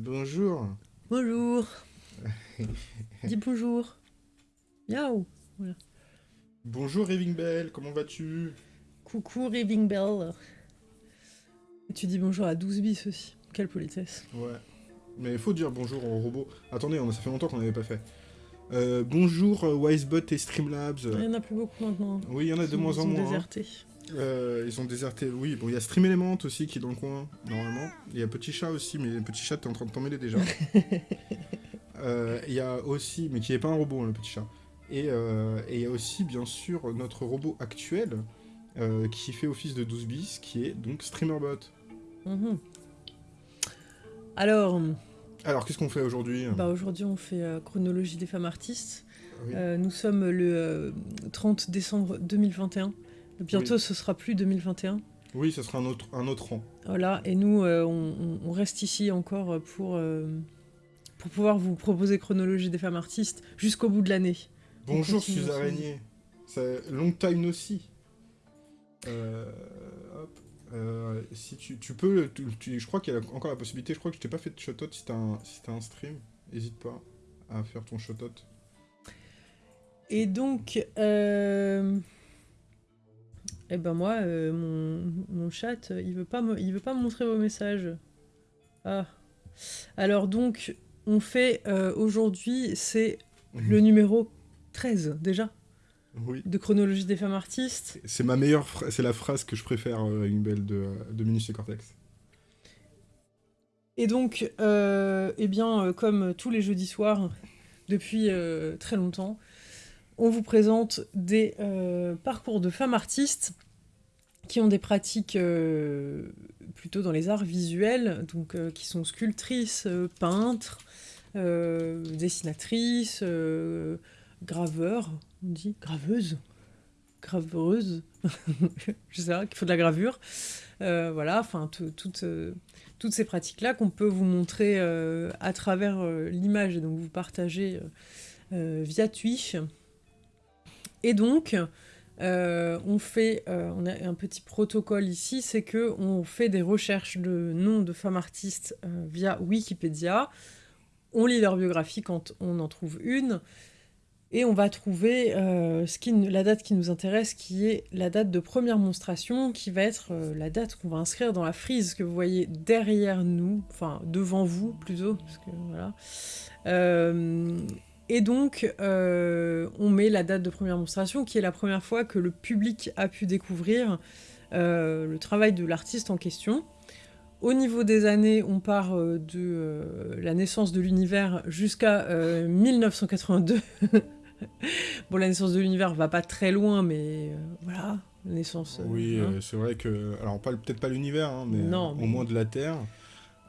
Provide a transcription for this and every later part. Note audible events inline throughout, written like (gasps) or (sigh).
Bonjour. Bonjour. (laughs) Dis bonjour. Miaou. Voilà. Bonjour Raving Bell, comment vas-tu? Coucou Raving Bell. Tu dis bonjour à 12 bis aussi. Quelle politesse. Ouais. Mais il faut dire bonjour aux robots. Attendez, ça fait longtemps qu'on n'avait pas fait. Euh, bonjour euh, Wisebot et Streamlabs. Il n'y en a plus beaucoup maintenant. Oui, il y en a de moins en moins. hein. Euh, ils ont déserté, oui. Bon, il y a Stream Element aussi qui est dans le coin, normalement. Il y a Petit Chat aussi, mais Petit Chat, t'es en train de t'emmêler déjà. (laughs) Euh, Il y a aussi, mais qui est pas un robot, hein, le Petit Chat. Et euh, et il y a aussi, bien sûr, notre robot actuel, qui fait office de 12 bis, qui est donc Streamerbot. Mhm. Alors, Alors, qu'est-ce qu'on fait aujourd'hui bah aujourd'hui on fait chronologie des femmes artistes. Oui. Nous sommes le euh, 30 décembre 2021. Bientôt Oui. ce sera plus 2021. Oui, ça sera un autre, un autre rang. Voilà, et nous, euh, on, reste ici encore pour, euh, pour pouvoir vous proposer chronologie des femmes artistes jusqu'au bout de l'année. Bonjour. Araignée. C'est long time aussi. Euh, hop. Euh, si tu, tu peux, tu- tu- je crois qu'il y a encore la possibilité, je crois que je t'ai pas fait de shout-out si t'as un, si un stream. N'hésite pas à faire ton shout-out. Et donc, euh, eh ben moi, euh, mon, mon chat, il veut pas me, il veut pas me montrer vos messages. Ah. Alors donc, on fait euh, aujourd'hui, c'est le numéro 13 déjà Oui. de chronologie des femmes artistes. C'est ma meilleure, c'est la phrase que je préfère, euh, une belle de, de Minus et Cortex. Et donc, eh bien, comme tous les jeudis soirs, (laughs) depuis très longtemps, on vous présente des euh, parcours de femmes artistes qui ont des pratiques euh, plutôt dans les arts visuels, donc euh, qui sont sculptrices, peintres, dessinatrices, graveurs, on dit graveuses, graveuses, (laughs) je sais pas, qu'il faut de la gravure. Voilà, enfin, tout- toutes, ces pratiques-là qu'on peut vous montrer à travers l'image et donc vous partager euh, via Twitch. Et donc, euh, on fait, euh, on a un petit protocole ici, c'est que on fait des recherches de noms de femmes artistes euh, via Wikipédia. On lit leur biographie quand on en trouve une. Et on va trouver la date qui nous intéresse, qui est la date de première monstration, qui va être la date qu'on va inscrire dans la frise que vous voyez derrière nous, enfin devant vous plutôt, parce que voilà. Et donc, euh, on met la date de première monstration, qui est la première fois que le public a pu découvrir euh, le travail de l'artiste en question. Au niveau des années, on part euh, de euh, la naissance de l'univers jusqu'à euh, 1982. (laughs) bon, la naissance de l'univers va pas très loin, mais voilà, la naissance. Oui, hein. c'est vrai que, alors peut-être pas l'univers, hein, mais, Non, mais- au moins de la Terre.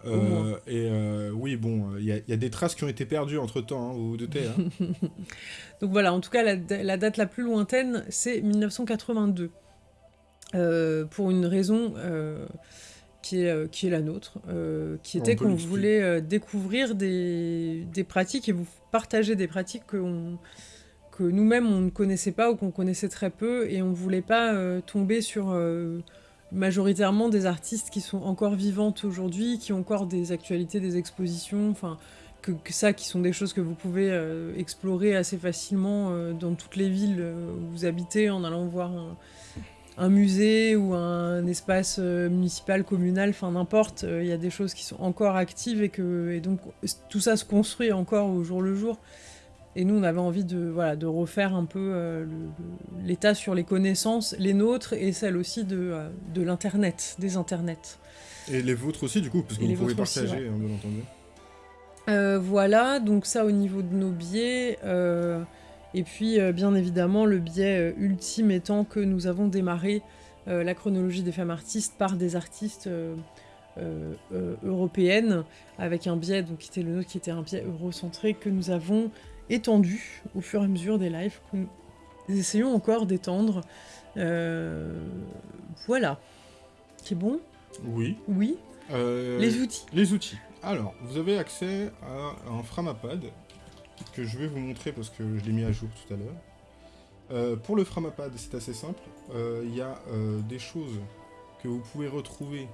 Euh, et euh, oui, bon, il y, a- y a des traces qui ont été perdues entre temps, vous vous doutez. hein. (laughs) Donc voilà, en tout cas, la, la date la plus lointaine, c'est 1982. Euh, pour une raison euh, qui, est, euh, qui est la nôtre, euh, qui était qu'on voulait euh, découvrir des, des pratiques et vous partager des pratiques que, que nous-mêmes on ne connaissait pas ou qu'on connaissait très peu et on voulait pas euh, tomber sur euh, majoritairement des artistes qui sont encore vivantes aujourd'hui, qui ont encore des actualités, des expositions, enfin que, ça, qui sont des choses que vous pouvez euh, explorer assez facilement euh, dans toutes les villes euh, où vous habitez en allant voir un, musée ou un espace municipal, communal, enfin n'importe, il y a des choses qui sont encore actives et que et donc tout ça se construit encore au jour le jour. Et nous, on avait envie de, voilà, de refaire un peu euh, l'état sur les connaissances, les nôtres et celles aussi de, euh, de l'Internet, des Internets. Et les vôtres aussi, du coup, parce que vous pouvez vôtres aussi, partager, hein, bien entendu. Euh, voilà, donc ça au niveau de nos biais. et puis, bien évidemment, le biais ultime étant que nous avons démarré la chronologie des femmes artistes par des artistes euh, euh, européennes, avec un biais donc, qui était le nôtre, qui était un biais eurocentré, que nous avons étendu au fur et à mesure des lives, que nous essayons encore d'étendre. Euh, voilà. C'est bon? Oui. Oui. Euh, Les outils. Les outils. Alors, vous avez accès à un Framapad que je vais vous montrer parce que je l'ai mis à jour tout à l'heure. Euh, pour le Framapad, c'est assez simple. Euh, Il y a des choses que vous pouvez retrouver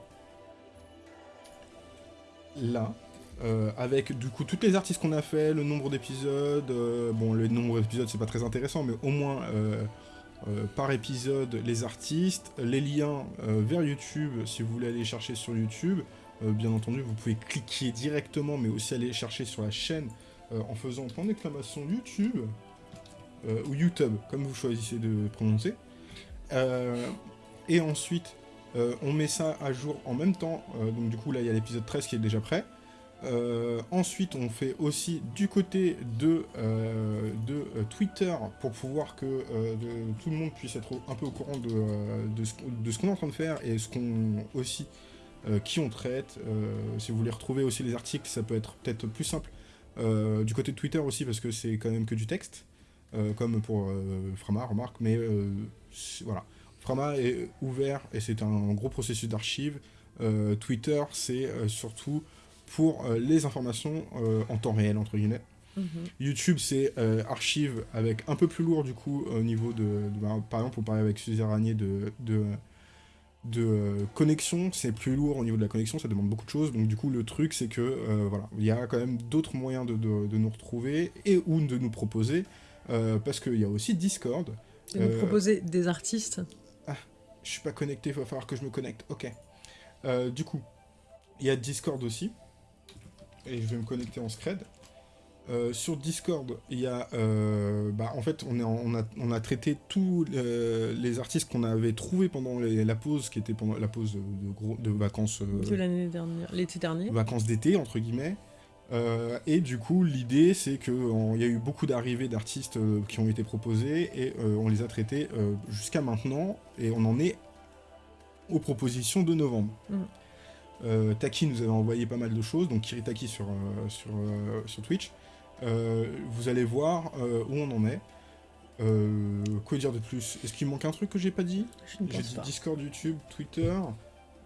là. Euh, avec du coup toutes les artistes qu'on a fait, le nombre d'épisodes. euh, bon, le nombre d'épisodes c'est pas très intéressant, mais au moins euh, par épisode les artistes, les liens vers YouTube si vous voulez aller chercher sur YouTube. Bien entendu, vous pouvez cliquer directement, mais aussi aller chercher sur la chaîne en faisant point d'exclamation YouTube ou YouTube, comme vous choisissez de prononcer. Et ensuite, on met ça à jour en même temps. Donc du coup, là, il y a l'épisode 13 qui est déjà prêt. Euh, ensuite, on fait aussi du côté de, euh, de euh, Twitter pour pouvoir que tout le monde puisse être un peu au courant de, de ce, qu'on- est en train de faire et ce qu'on aussi qui on traite. Si vous voulez retrouver aussi les articles, ça peut être peut-être plus simple du côté de Twitter aussi parce que c'est quand même que du texte, comme pour Frama, remarque. Mais voilà, Frama est ouvert et c'est un gros processus d'archives. Twitter, c'est surtout pour euh, les informations euh, en temps réel, entre guillemets. Mhm. YouTube, c'est euh, archive avec un peu plus lourd, du coup, au niveau de... de- bah, par exemple, on parlait avec Suzy Ranier de... de de connexion, c'est plus lourd au niveau de la connexion, ça demande beaucoup de choses, donc du coup le truc c'est que voilà, il y a quand même d'autres moyens de, de- nous retrouver et ou de nous proposer, parce qu'il y a aussi Discord, De nous proposer des artistes. je suis pas connecté, il va falloir que je me connecte. Ok. Du coup, il y a Discord aussi. Et je vais me connecter en Scred. Euh, sur Discord, il y a. euh, bah, en fait, on, est en- on, a, on a traité tous euh, les artistes qu'on avait trouvés pendant les- la pause, qui était pendant la pause de, de gros, de vacances. de l'année dernière, l'été dernier. vacances d'été, entre guillemets. Et du coup, l'idée, c'est qu'il y a eu beaucoup d'arrivées d'artistes qui ont été proposés et on les a traités jusqu'à maintenant et on en est aux propositions de novembre. Mm. Euh, Taki nous avait envoyé pas mal de choses, donc Kiritaki sur, euh, sur, euh, sur Twitch. Vous allez voir où on en est. Euh, quoi dire de plus? Est-ce qu'il manque un truc que j'ai pas dit? Je ne j'ai dit pas. Discord, YouTube, Twitter.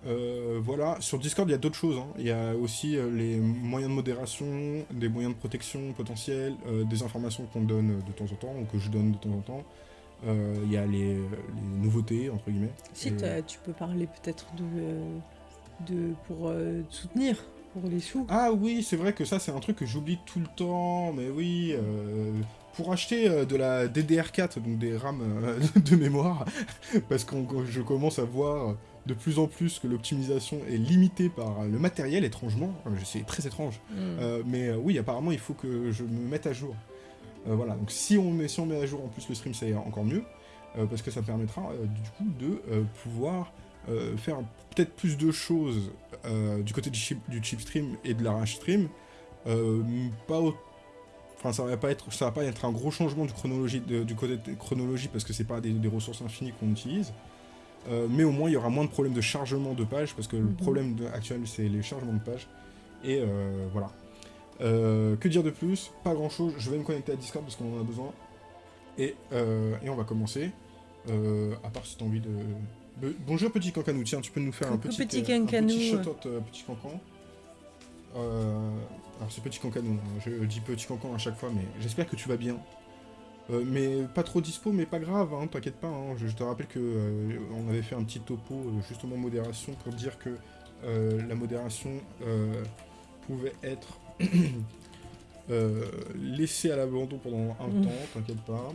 Euh, voilà, sur Discord, il y a d'autres choses. hein. Il y a aussi euh, les moyens de modération, des moyens de protection potentiels, des informations qu'on donne de temps en temps, ou que je donne de temps en temps. Il y a les, les nouveautés, entre guillemets. Si tu peux parler peut-être de, de pour euh, soutenir pour les sous. Ah oui, c'est vrai que ça, c'est un truc que j'oublie tout le temps, mais oui. euh, pour acheter euh, de la DDR4, donc des RAM (laughs) de mémoire, (laughs) parce que je commence à voir de plus en plus que l'optimisation est limitée par le matériel, étrangement. Euh, C'est très étrange. Mm. Euh, mais euh, oui, apparemment, il faut que je me mette à jour. Euh, voilà, donc si on, met, si on met à jour en plus le stream, c'est encore mieux, parce que ça permettra du coup de pouvoir euh, faire peut-être plus de choses euh, du côté du chip, du chip stream et de la rush stream. Euh, pas Enfin, ça va pas être, ça va pas être un gros changement du chronologie, de- du côté de chronologie parce que c'est pas des, des ressources infinies qu'on utilise. Mais au moins, il y aura moins de problèmes de chargement de pages parce que le Mhm. problème de- actuel, c'est les chargements de pages. Et voilà. Que dire de plus? Pas grand chose. Je vais me connecter à Discord parce qu'on en a besoin. Et, et on va commencer. À part si t'as envie de. Bonjour petit cancanou, tiens, tu peux nous faire un petit, petit euh, un cancanou. petit shout-out, euh, petit cancan. Euh, alors c'est petit cancanou, hein. je dis petit cancan à chaque fois, mais j'espère que tu vas bien. Euh, mais pas trop dispo, mais pas grave, hein, t'inquiète pas. hein. Je, je te rappelle que euh, on avait fait un petit topo justement modération pour dire que la modération pouvait être (coughs) laissée à l'abandon pendant un Mm. temps, t'inquiète pas.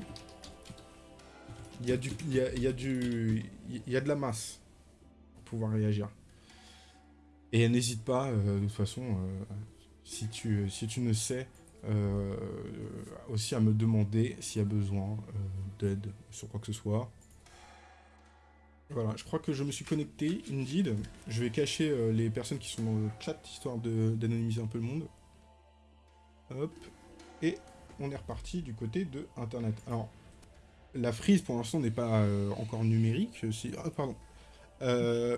Il y a du, il y a, du, il y a de la masse pour pouvoir réagir. Et n'hésite pas, euh, de toute façon, euh, si tu, si tu ne sais, euh, aussi à me demander s'il y a besoin d'aide sur quoi que ce soit. Voilà, je crois que je me suis connecté, Indeed. Je vais cacher les personnes qui sont dans le chat, histoire d'anonymiser un peu le monde. Hop. Et on est reparti du côté de Internet. Alors, la frise pour l'instant n'est pas euh, encore numérique. Si... Ah, pardon. Euh,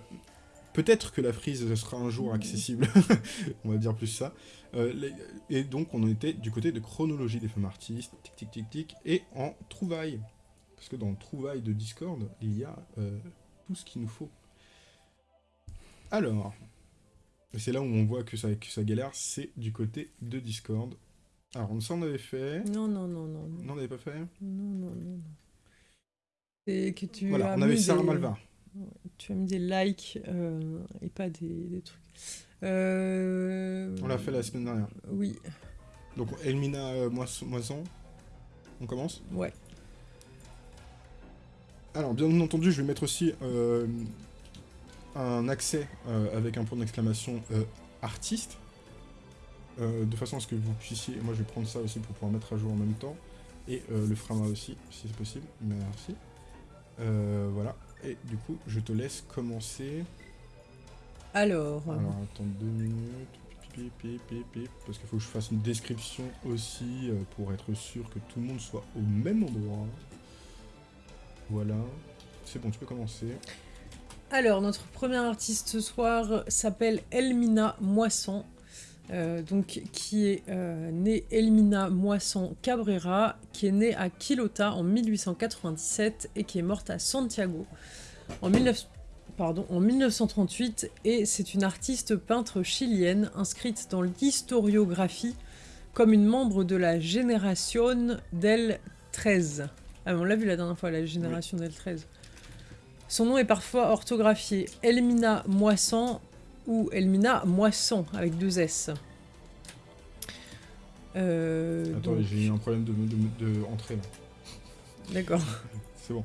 Peut-être que la frise sera un jour accessible. (laughs) on va dire plus ça. Euh, et donc, on en était du côté de chronologie des femmes artistes, tic tic tic tic, et en trouvailles. Parce que dans le trouvaille de Discord, il y a euh, tout ce qu'il nous faut. Alors, c'est là où on voit que ça galère, c'est du côté de Discord. Alors, on avait fait. Non, non, non, non, non, on n'avait pas fait non, non, non, non. C'est que tu Voilà, as on avait Sarah des- Malva. Tu as mis des likes euh, et pas des, des trucs. Euh, On l'a fait la semaine dernière. Oui, Donc Elmina euh, Moisson. On commence ouais. Alors, bien entendu, je vais mettre aussi euh, un accès avec un point d'exclamation artiste. Euh, de façon à ce que vous puissiez. Moi, je vais prendre ça aussi pour pouvoir mettre à jour en même temps. Et euh, le frama aussi, si c'est possible. Merci. Euh, voilà. Et du coup, je te laisse commencer. Alors, Alors, attends deux minutes. Parce qu'il faut que je fasse une description aussi euh, pour être sûr que tout le monde soit au même endroit. Voilà. C'est bon, tu peux commencer. alors, notre première artiste ce soir s'appelle Elmina Moisson. Euh, donc, qui est euh, née Elmina Moisson Cabrera, qui est née à Quilota en 1897 et qui est morte à Santiago en 19 pardon, en 1938 et c'est une artiste peintre chilienne inscrite dans l'historiographie comme une membre de la Génération del 13. Ah, on l'a vu la dernière fois, la Génération del 13. Son nom est parfois orthographié Elmina Moisson ou Elmina Moisson avec deux S. Euh, Attends, donc- j'ai eu un problème de, de, de entrée là. D'accord. (laughs) C'est bon.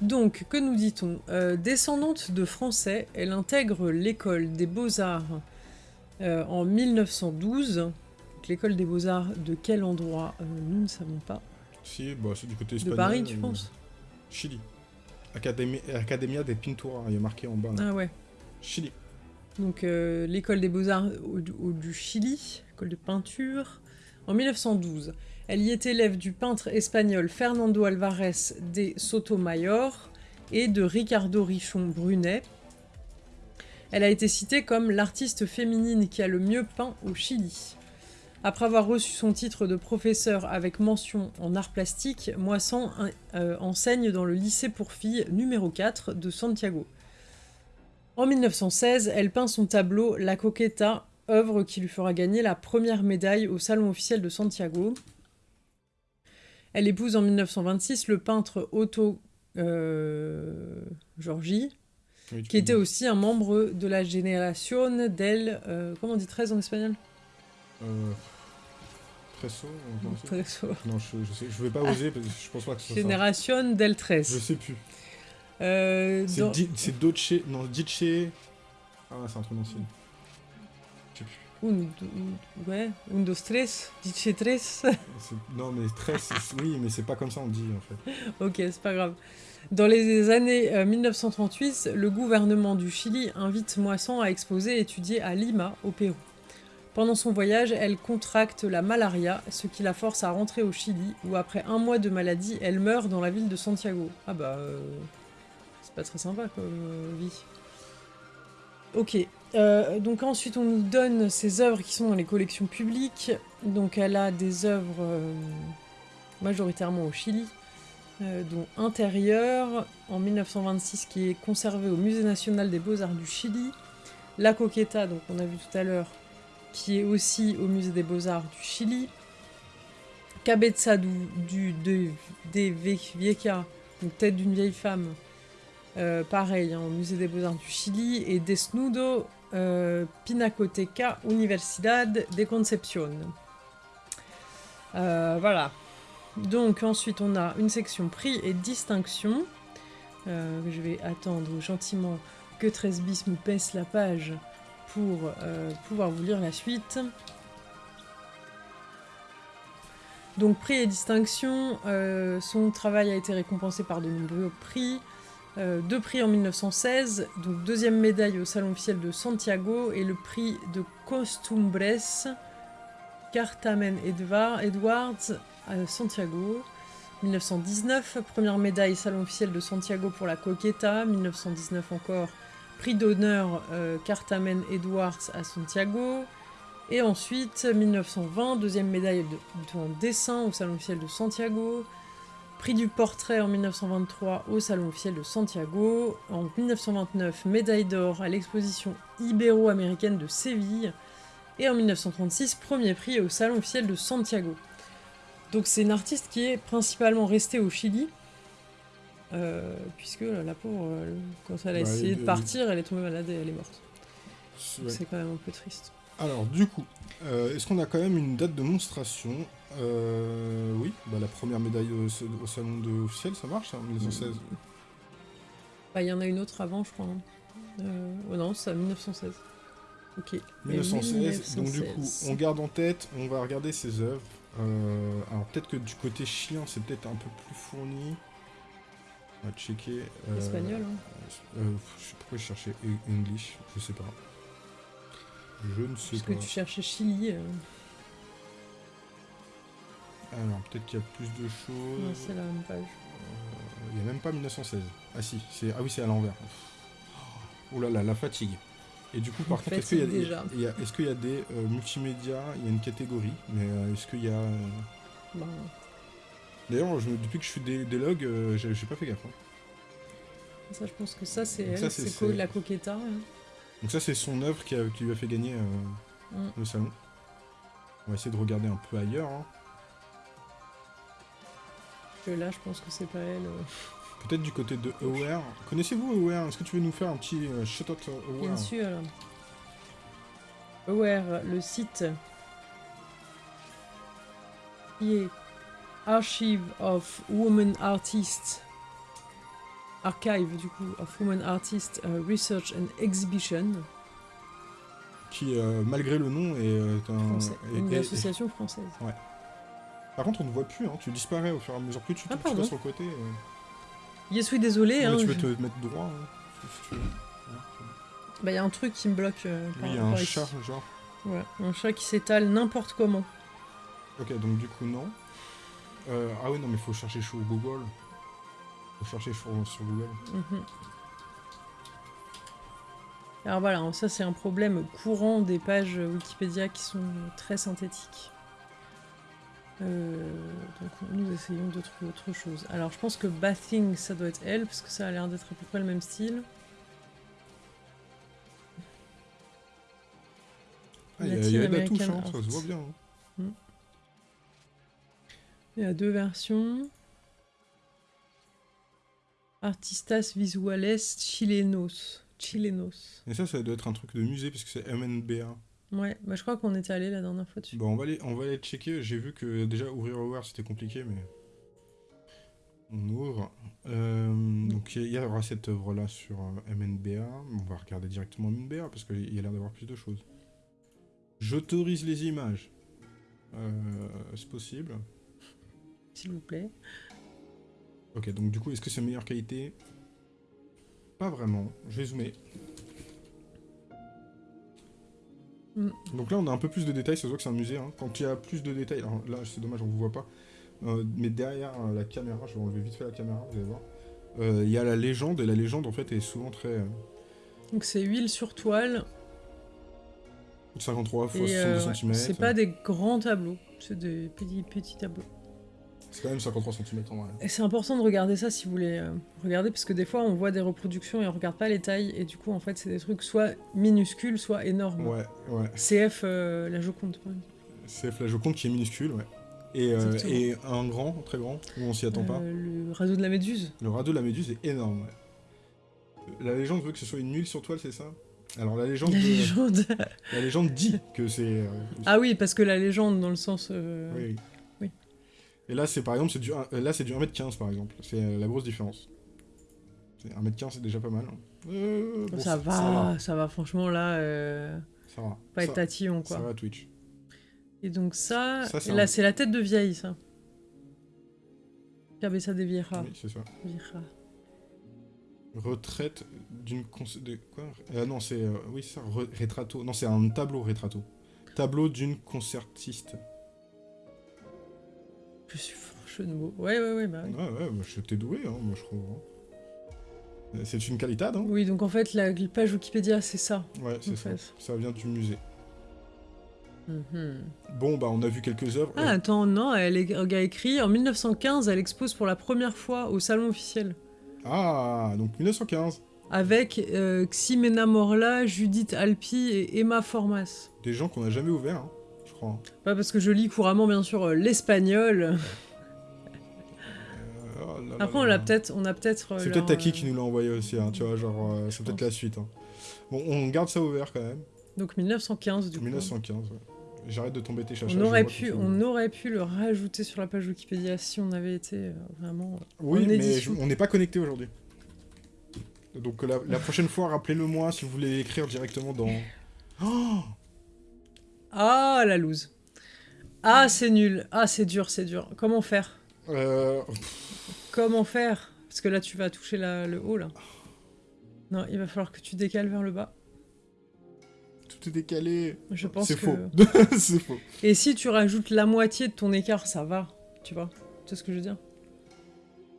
Donc, que nous dit-on? Euh, Descendante de Français, elle intègre l'école des beaux-arts euh, en 1912. Donc, L'école des beaux-arts de quel endroit? Euh, Nous ne savons pas. Si, bah, c'est du côté De espagnol. Paris, tu penses? Chili. Académie, Academia de Pintura, il y a marqué en bas. là. Ah ouais. Chili. Donc, euh, l'école des beaux-arts au- au- du Chili, école de peinture, en 1912. Elle y est élève du peintre espagnol Fernando Alvarez de Sotomayor et de Ricardo Richon Brunet. Elle a été citée comme l'artiste féminine qui a le mieux peint au Chili. Après avoir reçu son titre de professeur avec mention en art plastique, Moisson euh, enseigne dans le lycée pour filles numéro 4 de Santiago. En 1916, elle peint son tableau La Coqueta, œuvre qui lui fera gagner la première médaille au Salon officiel de Santiago. Elle épouse en 1926 le peintre Otto euh, Giorgi, Oui, qui était aussi un membre de la Génération del... euh, comment on dit 13 en espagnol? Euh, Tresso Treso. Non, je, je, sais, je vais pas oser parce que je pense pas que ce soit ça. Génération del 13. Je sais plus. Euh, C'est dans-. Non, Dice. Ah, c'est un truc d'ancien. Je sais plus. Un, ouais, un, dos, tres, dice tres. (laughs) Non, mais très. c'est- Oui, mais c'est pas comme ça on dit en fait. Ok, c'est pas grave. Dans les années euh, 1938, le gouvernement du Chili invite Moisson à exposer et étudier à Lima, au Pérou. Pendant son voyage, elle contracte la malaria, ce qui la force à rentrer au Chili, où après un mois de maladie, elle meurt dans la ville de Santiago. Ah bah, euh, c'est pas très sympa comme euh, vie. Ok, euh, donc ensuite on nous donne ses œuvres qui sont dans les collections publiques. Donc elle a des œuvres majoritairement au Chili, dont Intérieur, en 1926, qui est conservé au Musée national des beaux-arts du Chili. La Coqueta, donc on a vu tout à l'heure, qui est aussi au Musée des beaux-arts du Chili. Cabeza du, de, Vieja, donc tête d'une vieille femme, euh, pareil, hein, au Musée des beaux-arts du Chili. Et Desnudo euh, Pinacoteca Universidad de Concepción. Euh, voilà. Donc ensuite on a une section prix et distinction. Je vais attendre gentiment que 13 bis me pèse la page pour euh, pouvoir vous lire la suite. Donc prix et distinction, euh, son travail a été récompensé par de nombreux prix. Euh, deux prix en 1916, donc deuxième médaille au Salon officiel de Santiago et le prix de Costumbres Cartamen Edwards à Santiago. 1919, première médaille Salon officiel de Santiago pour la Coqueta. 1919 encore, prix d'honneur euh, Cartamen Edwards à Santiago. Et ensuite, 1920, deuxième médaille en dessin au Salon officiel de Santiago. Prix du portrait en 1923 au Salon officiel de Santiago. En 1929, médaille d'or à l'exposition ibéro-américaine de Séville. Et en 1936, premier prix au Salon officiel de Santiago. Donc c'est une artiste qui est principalement restée au Chili. Euh, puisque la pauvre, euh, quand elle a Bah, essayé de partir, elle est tombée malade et elle est morte. C'est quand même un peu triste. Alors, du coup, euh, est-ce qu'on a quand même une date de monstration? Euh, Oui, bah, la première médaille au, au salon de officiel, ça marche, hein, 1916. Bah, il y en a une autre avant, je crois. hein. Oh non, c'est à 1916. Ok. Et 1916, donc du coup, 1916. on garde en tête, on va regarder ses œuvres. Alors peut-être que du côté chien, c'est peut-être un peu plus fourni. On va checker. euh, Espagnol, hein. euh, je sais pas pourquoi je cherchais E- English, je sais pas. Je ne sais Parce pas. que tu cherchais Chili. euh, Alors peut-être qu'il y a plus de Non, choses. c'est la même page. Euh, Il n'y a même pas 1916. Ah si, c'est ah oui c'est à l'envers. Oh là là, la fatigue. Et du coup par contre, est-ce qu'il y a, déjà. il y a- est-ce qu'il y a des euh, multimédias? Il y a une catégorie, mais euh, est-ce qu'il y a... euh, Bah, D'ailleurs, depuis que je fais des, des logs, euh, j'ai pas fait gaffe. hein. ça, je pense que ça, c'est co- la Coqueta. hein. Donc ça c'est son œuvre qui, a- qui lui a fait gagner euh, Mm. le salon. On va essayer de regarder un peu ailleurs. hein. Que là, je pense que c'est pas elle. euh. Peut-être du côté de Aware. Connaissez-vous Aware? Est-ce que tu veux nous faire un petit shout-out Aware? Bien sûr. Aware, le site qui est Archive of Women Artists. Archive, du coup, of Women Artists euh, Research and Exhibition. Qui, euh, malgré le nom, est euh, un... Français. est- Une est- association française. Par contre, on ne voit plus, hein, tu disparais au fur et à mesure. Plus tu, Ah, tu vas sur le côté. euh, Yes, oui, désolé. mais hein, tu peux je- te mettre droit. hein, si tu veux. Ouais, Bah, il y a un truc qui me bloque. euh, Oui, il y a un ici. chat, genre. Ouais, un chat qui s'étale n'importe comment. Ok, donc du coup, non. Euh, ah oui, non, mais faut chercher sur Google. Faut chercher sur, sur Google. Mhm. Alors voilà, ça c'est un problème courant des pages Wikipédia qui sont très synthétiques. Euh, donc nous essayons de trouver autre chose. Alors je pense que Bathing ça doit être elle, parce que ça a l'air d'être à peu près le même style. Ah, il y a, il y a de la touche, hein, ça se voit bien. hein. Il y a deux versions. Artistas Visuales Chilenos. Chilenos. Et ça, ça doit être un truc de musée, parce que c'est MNBA. Ouais, bah je crois qu'on était allé la dernière fois dessus. Bon, on va aller, on va aller checker. J'ai vu que déjà ouvrir Aware c'était compliqué, mais on ouvre. Euh, donc il y aura cette œuvre là sur euh, MNBA. On va regarder directement MNBA parce qu'il y a l'air d'avoir plus de choses. J'autorise les images. Euh, c'est possible. S'il vous plaît. Ok, donc du coup, est-ce que c'est meilleure qualité? Pas vraiment. Je vais zoomer. Mm. Donc là, on a un peu plus de détails. Ça se voit que c'est un musée. hein. Quand il y a plus de détails, alors là, c'est dommage, on vous voit pas. Euh, mais derrière euh, la caméra, je vais enlever vite fait la caméra, vous allez voir. Euh, Il y a la légende, et la légende en fait est souvent très. Donc c'est huile sur toile. 53 x Et 62 euh, ouais, cm. c'est pas des grands tableaux, c'est des petits, petits tableaux. C'est quand même 53 cm en vrai. Et c'est important de regarder ça si vous voulez euh, regarder, parce que des fois on voit des reproductions et on regarde pas les tailles, et du coup en fait c'est des trucs soit minuscules, soit énormes. Ouais, ouais. CF, euh, la Joconde par exemple. C'est la Joconde qui est minuscule, ouais. Et, euh, et un grand, très grand, où on s'y attend pas. Euh, le radeau de la Méduse. Le radeau de la méduse est énorme, ouais. La légende veut que ce soit une huile sur toile, c'est ça? Alors la légende, La de- légende. (laughs) la légende dit que c'est... ah oui, parce que la légende dans le sens... oui. Et là, c'est par exemple, c'est du, un- euh, là, c'est du 1m15 par exemple. C'est euh, la grosse différence. C'est 1m15, c'est déjà pas mal. Euh, bon, ça, va, ça va, franchement là, euh, Ça va. pas ça, être tatillon ça quoi. va Twitch. Et donc ça, Ça, c'est là un- c'est la tête de vieille ça. Cabeza de Vieja. Oui, c'est ça. Vieja. Retraite d'une... De... Quoi? Euh, Non, c'est... euh, oui, c'est ça, re- retrato. Non, c'est un tableau retrato. Tableau d'une concertiste. Je suis franche de mots. Ouais, ouais, ouais, bah oui. Ouais, ouais, bah, je t'ai doué, hein, moi je trouve. hein. Euh, C'est une qualité, hein Oui, donc en fait, la page Wikipédia, c'est ça. Ouais, c'est En ça. fait. Ça vient du musée. Mhm. Bon, bah, on a vu quelques œuvres. Ah, Euh, attends, non, elle est- elle a écrit en 1915, elle expose pour la première fois au salon officiel. Ah, donc 1915. Avec euh, Ximena Morla, Judith Alpi et Emma Formas. Des gens qu'on n'a jamais ouverts, hein, Pas parce que je lis couramment, bien sûr, euh, l'espagnol. (laughs) Euh, oh là Après, là on là. l'a peut-être, on a peut-être. euh, C'est peut-être Taki qui nous l'a envoyé aussi, hein, tu vois, genre, euh, c'est peut-être la suite. hein. Bon, on garde ça ouvert quand même. Donc 1915 du coup. 1915, ouais. J'arrête de tomber tes chachas. On aurait pu, on aurait pu le rajouter sur la page Wikipédia si on avait été euh, vraiment. Oui, en mais je- on n'est pas connecté aujourd'hui. Donc la, la prochaine fois, rappelez-le moi si vous voulez écrire directement dans... (gasps) Oh Ah la loose. Ah c'est nul. Ah c'est dur, c'est dur. Comment faire? Euh, Comment faire? Parce que là tu vas toucher la- le haut là. Non, il va falloir que tu décales vers le bas. tout est décalé. Je pense C'est que. faux. (laughs) (laughs) c'est faux. Et si tu rajoutes la moitié de ton écart, ça va. Tu vois? Tu sais ce que je veux dire?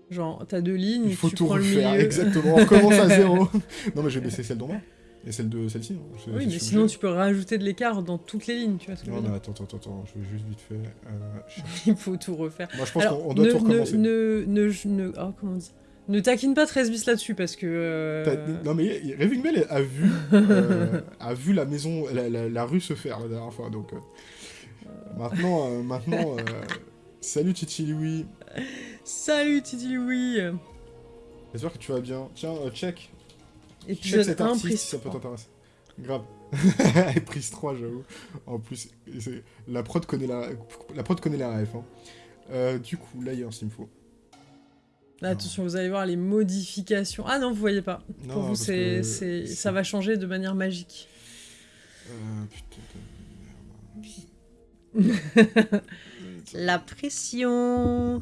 Genre, t'as deux lignes, Il faut tu tout prends le refaire, milieu. exactement. On recommence à (laughs) zéro. non, mais je vais baisser celle d'en bas. Et celle de celle-ci. hein. Je- Oui, je mais sinon obligé. tu peux rajouter de l'écart dans toutes les lignes, tu vois ce que je Non, veux mais dire attends, attends, attends, je vais juste vite fait. euh. (laughs) Il faut tout refaire. Moi, je pense qu'on on doit ne, tout recommencer. Ne, ne, ne, ne- oh, comment on dit? Ne taquine pas 13 bis là-dessus parce que. euh, Non, mais Raving Bell a vu, euh, a vu la maison, la, la- la rue se faire la dernière fois. Donc, euh, maintenant, maintenant salut Titi Louis. Salut Titi oui J'espère que tu vas bien. Tiens, euh, Épisode cet 1, artiste prise si ça peut 3. t'intéresser. Grave. (laughs) Et prise 3, j'avoue. En plus, la prod connaît la, la prod connaît la ref. hein. Euh, du coup, layers, il me faut. Là, Attention, vous allez voir les modifications. Ah non, vous voyez pas. Non, Pour vous, c'est, que ça va changer de manière magique. Euh, putain de merde. (laughs) La pression Euh,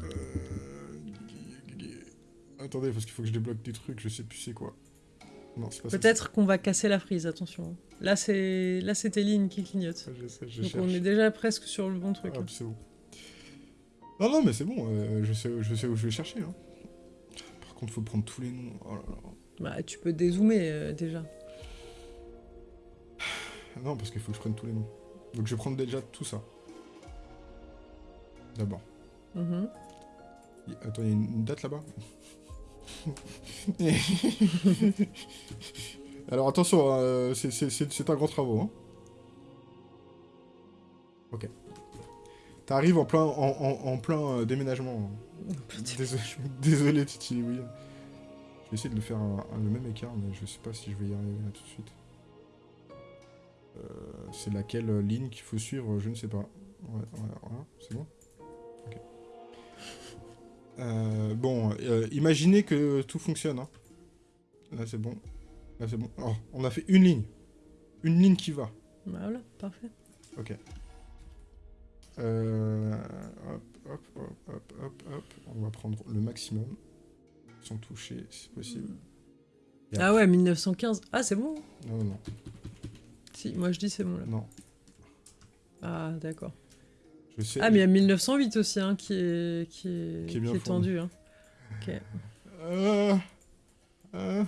Attendez, parce qu'il faut que je débloque des trucs, je sais plus c'est quoi. Non, c'est pas ça. Peut-être qu'on va casser la frise, attention. Là, c'est, là, lignes qui Je sais, je Donc cherche. on est déjà presque sur le bon truc. bon. Non, non, mais c'est bon, euh, je, sais, je sais où je vais chercher. Hein. Par contre, faut prendre tous les noms. Oh là là. Bah, tu peux dézoomer euh, déjà. Non, parce qu'il faut que je prenne tous les noms. Donc je vais prendre déjà tout ça. D'abord. Mhm. Attends, il y a une date là-bas? (laughs) Alors attention, euh, c'est- un grand travaux. Hein. Ok. T'arrives en plein, en, en- en plein euh, déménagement. Désolé, (laughs) désolé Titi, oui. Je vais essayer de le faire un- un- le même écart, mais je sais pas si je vais y arriver là tout de suite. Euh, c'est laquelle euh, ligne qu'il faut suivre, je ne sais pas. Ouais, voilà, voilà, c'est bon. Euh, bon, euh, imaginez que tout fonctionne. hein. Là c'est bon. Là c'est bon. Oh, on a fait une ligne. Une ligne qui va. Bah, voilà, parfait. Ok. Euh, hop, hop, hop, hop, hop, hop. On va prendre le maximum. Sans toucher, si possible. Et Ah ouais, 1915. Ah, c'est bon. Non, non, non. Si, moi je dis c'est bon là. non. Ah, d'accord. Je sais. Ah, mais il y a 1908 aussi, hein, qui est, qui est, Qui est bien qui est fourni. tendu. Hein. Ok. Euh, euh.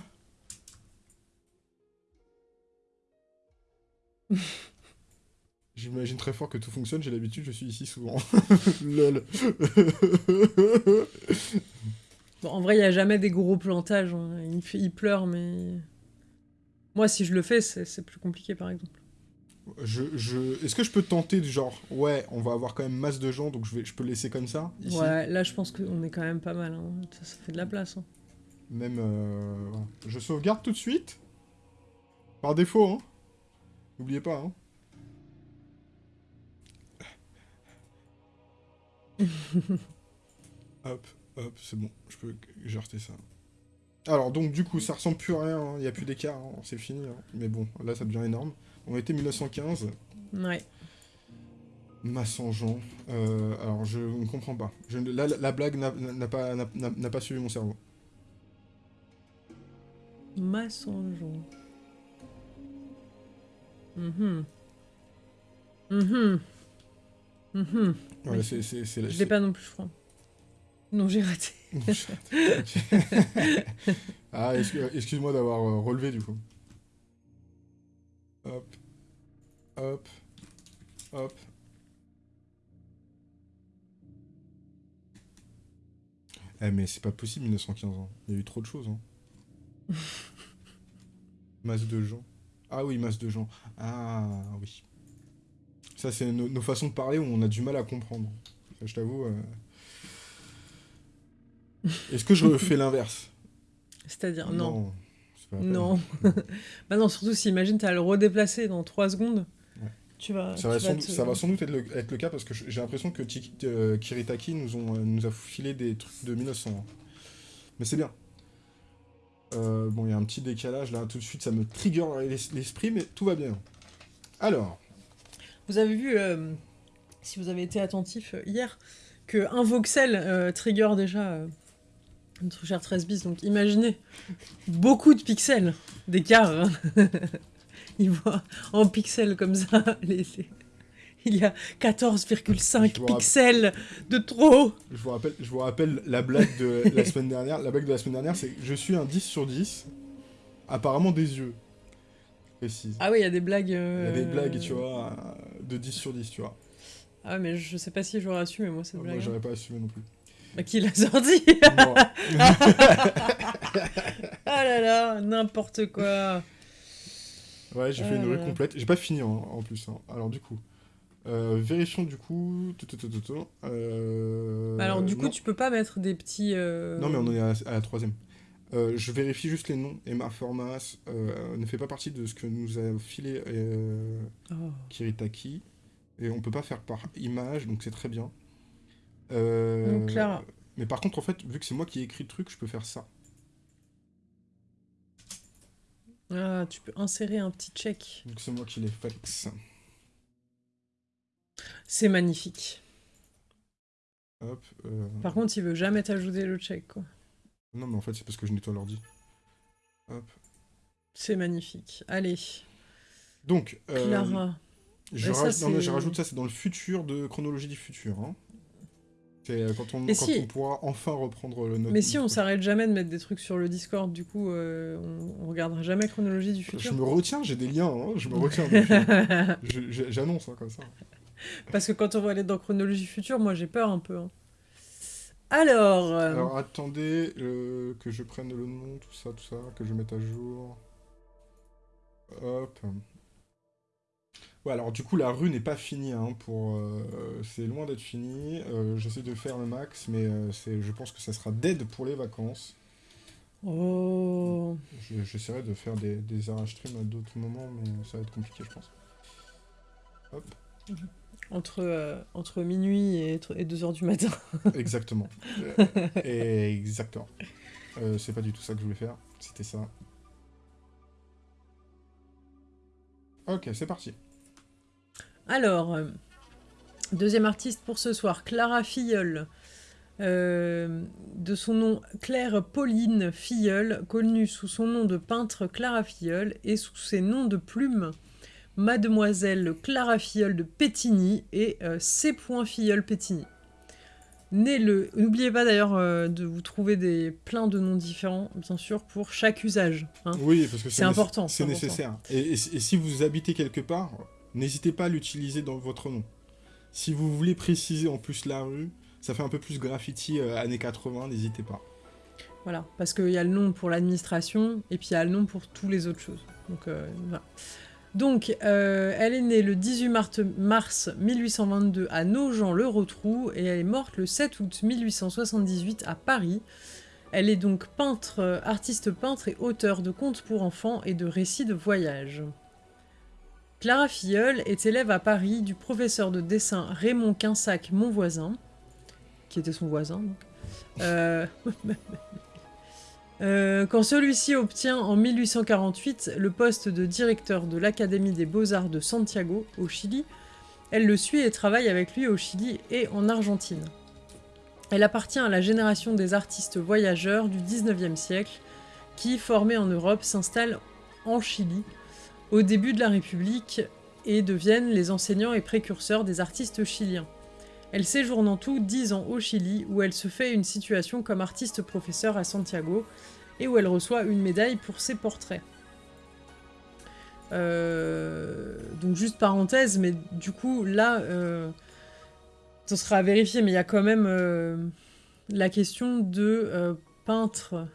(laughs) J'imagine très fort que tout fonctionne, j'ai l'habitude, je suis ici souvent. (laughs) Lol. (laughs) Bon, en vrai, il n'y a jamais des gros plantages. hein. Il, pleure, mais. Moi, si je le fais, c'est plus compliqué, par exemple. Je, je... Est-ce que je peux tenter de genre, ouais, on va avoir quand même masse de gens, donc je, vais, je peux laisser comme ça ici? Ouais, là, je pense qu'on est quand même pas mal. hein. Ça, ça fait de la place. hein. Même, euh. Je sauvegarde tout de suite. Par défaut, hein. N'oubliez pas, hein. (laughs) hop, hop, c'est bon. Je peux jarter ça. Alors, donc, du coup, ça ressemble plus à rien. Il n'y a plus d'écart. hein, C'est fini. hein. Mais bon, là, ça devient énorme. On était 1915. Ouais. Massangeant. Euh, alors, je ne comprends pas. Je, la, la blague n'a- pas, suivi mon cerveau. Massangeon. Mhm. Mhm. Mhm. Ouais, Oui. c'est, c'est, Je l'ai pas non plus, je crois. Non, j'ai raté. Non, (laughs) (laughs) ah, excu- excuse-moi d'avoir euh, relevé du coup. Hop. Hop. Hop. Eh mais c'est pas possible 1915 ans. Il y a eu trop de choses. Hein. (laughs) masse de gens. Ah oui, masse de gens. Ah oui. Ça c'est nos, nos façons de parler où on a du mal à comprendre. Je t'avoue. euh, (laughs) Est-ce que je fais l'inverse? C'est-à-dire, non. Pas la peine. Non. (laughs) bah non, surtout si, imagine, t'as à le redéplacer dans 3 secondes. Ouais. Tu vas. Ça va, sans, vas te- ça va sans doute être le, être le cas parce que j'ai l'impression que Tiki- euh, Kiritaki nous, ont, euh, nous a filé des trucs de 1900. hein. Mais c'est bien. Euh, bon, il y a un petit décalage là, tout de suite, ça me trigger l'es- l'esprit, mais tout va bien. Alors, Vous avez vu, euh, si vous avez été attentif euh, hier, que un voxel euh, trigger déjà euh, notre cher 13 bis. Donc imaginez beaucoup de pixels d'écart. hein. (laughs) Il voit en pixels comme ça. les- les- Il y a 14,5 Je vous rappelle- pixels de trop. je vous rappelle, je vous rappelle la blague de la semaine dernière. La blague de la semaine dernière, c'est que je suis un 10 sur 10, apparemment des yeux. Précise. Ah oui, il y a des blagues. Il y euh, a des blagues, tu vois, euh, de 10 sur 10, tu vois. Ah, mais je sais pas si j'aurais assumé, moi, cette Moi, blague. j'aurais pas assumé non plus. Bah, qui l'a sorti Moi. (laughs) Ah là là, n'importe quoi. Ouais, j'ai fait une Euh. rue complète. J'ai pas fini hein, en plus. hein. Alors du coup, euh, vérifions du coup. Euh, Alors, du coup, tu peux pas mettre des petits. euh, Non, mais on est à, la troisième. Je vérifie juste les noms. Emma Formas ne fait pas partie de ce que nous a filé Oh. Kiritaki. Et on peut pas faire par image, donc c'est très bien. Euh, Donc, Clara. Mais par contre, en fait, vu que c'est moi qui ai écrit le truc, je peux faire ça. Ah, tu peux insérer un petit check. Donc c'est moi qui l'ai fait. C'est magnifique. Hop. euh, Par contre, il veut jamais t'ajouter le check, quoi. Non, mais en fait, c'est parce que je nettoie l'ordi. Hop. C'est magnifique. Allez, Donc, euh, Clara. je, ça, non, je rajoute ça, c'est dans le futur de chronologie du futur. hein. Euh, quand, on, Et quand si- on pourra enfin reprendre le notre. Mais si on s'arrête jamais de mettre des trucs sur le Discord, du coup, euh, on, on regardera jamais chronologie du Je futur. me retiens, j'ai des liens, hein, je me retiens. (laughs) je- je- J'annonce hein, comme ça. Parce que quand on va aller dans chronologie future, moi j'ai peur un peu. hein. Alors, euh, Alors attendez euh, que je prenne le nom, tout ça, tout ça, que je mette à jour. Hop. Ouais, alors du coup, la rue n'est pas finie, hein, pour... euh, c'est loin d'être fini. Euh, J'essaie de faire le max, mais euh, c'est, je pense que ça sera dead pour les vacances. oh, Je- J'essaierai de faire des, des arrache stream à d'autres moments, mais ça va être compliqué, je pense. Hop, entre, euh, entre minuit et, 2h du matin. (laughs) exactement. Et exactement. C'est pas du tout ça que je voulais faire, c'était ça. Ok, c'est parti. Alors, euh, deuxième artiste pour ce soir, Clara Filleul. Euh, de son nom Claire Pauline Filleul, connue sous son nom de peintre Clara Filleul et sous ses noms de plumes Mademoiselle Clara Filleul de Pétigny et euh, C. Filleul Pétigny. Le... N'oubliez pas d'ailleurs euh, de vous trouver des plein de noms différents, bien sûr, pour chaque usage. hein. Oui, parce que C'est important, c'est nécessaire. Et, et si et si vous habitez quelque part, n'hésitez pas à l'utiliser dans votre nom. Si vous voulez préciser en plus la rue, ça fait un peu plus graffiti euh, années 80, n'hésitez pas. Voilà, parce qu'il y a le nom pour l'administration et puis il y a le nom pour toutes les autres choses. Donc, euh. Donc euh, elle est née le 18 mar- mars 1822 à Nogent-le-Rotrou et elle est morte le 7 août 1878 à Paris. Elle est donc peintre, artiste peintre et auteur de contes pour enfants et de récits de voyage. Clara Filleul est élève à Paris du professeur de dessin Raymond Quinsac, mon voisin, qui était son voisin. Euh, (laughs) Euh, quand celui-ci obtient en 1848 le poste de directeur de l'Académie des Beaux-Arts de Santiago, au Chili, elle le suit et travaille avec lui au Chili et en Argentine. Elle appartient à la génération des artistes voyageurs du 19e siècle qui, formés en Europe, s'installent en Chili au début de la République et deviennent les enseignants et précurseurs des artistes chiliens. Elle séjourne en tout 10 ans au Chili, où elle se fait une situation comme artiste-professeur à Santiago, et où elle reçoit une médaille pour ses portraits. Euh, donc juste parenthèse, mais du coup là, euh, ça sera à vérifier, mais il y a quand même euh, la question de euh, peintre,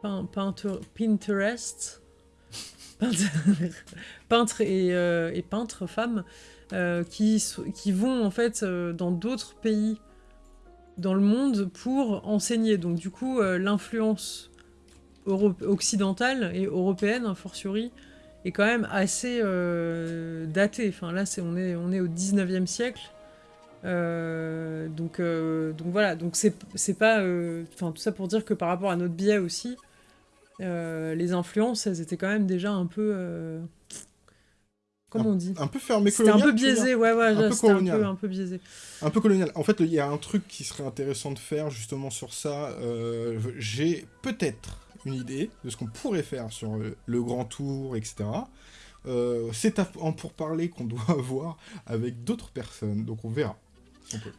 pein- peintre, Pinterest, peintre, (laughs) peintre et, euh, et peintre femmes euh, qui, qui vont en fait euh, dans d'autres pays dans le monde pour enseigner. Donc du coup, l'influence occidentale et européenne, a fortiori, est quand même assez datée. Enfin là, c'est on, est, on est au 19e siècle. Donc, donc voilà, donc c'est pas... Enfin tout ça pour dire que par rapport à notre biais aussi, les influences, elles étaient quand même déjà un peu Comment on dit? Un peu fermé colonial. C'était un peu biaisé, ouais, ouais, un, peu colonial. Un, peu, biaisé. Un peu colonial. En fait, il y a un truc qui serait intéressant de faire justement sur ça. Euh, j'ai peut-être une idée de ce qu'on pourrait faire sur euh, le grand tour, etc. Euh, c'est en pourparler qu'on (laughs) doit avoir avec d'autres personnes, donc on verra.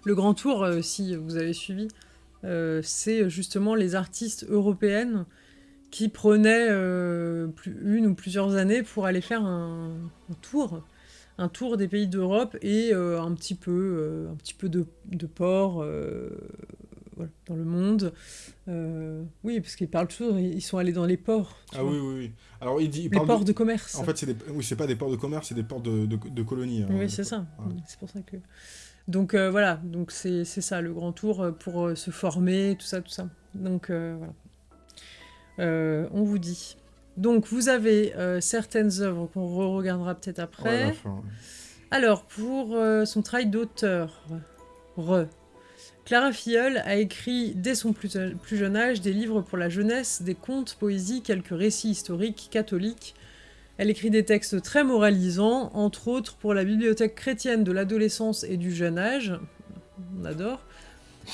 le grand tour, si vous avez suivi, c'est justement les artistes européennes qui prenait euh, une ou plusieurs années pour aller faire un, tour, un tour des pays d'Europe et euh, un petit peu, euh, un petit peu de, de ports dans le monde. oui, parce qu'ils parlent toujours, ils sont allés dans les ports. Ah oui, oui, oui. Alors, il dit, les ports de... commerce. En fait, c'est oui, c'est pas des ports de commerce, c'est des ports de, de, colonies. Hein, oui, c'est ça. C'est pour ça que... Donc voilà, donc c'est ça, le grand tour pour se former, tout ça, tout ça. Donc voilà. Euh, on vous dit. Donc, vous avez euh, certaines œuvres qu'on re-regardera peut-être après. Alors, pour euh, son travail d'auteur, Clara Filleul a écrit dès son plus, jeune âge des livres pour la jeunesse, des contes, poésies, quelques récits historiques catholiques. Elle écrit des textes très moralisants, entre autres pour la bibliothèque chrétienne de l'adolescence et du jeune âge. On adore.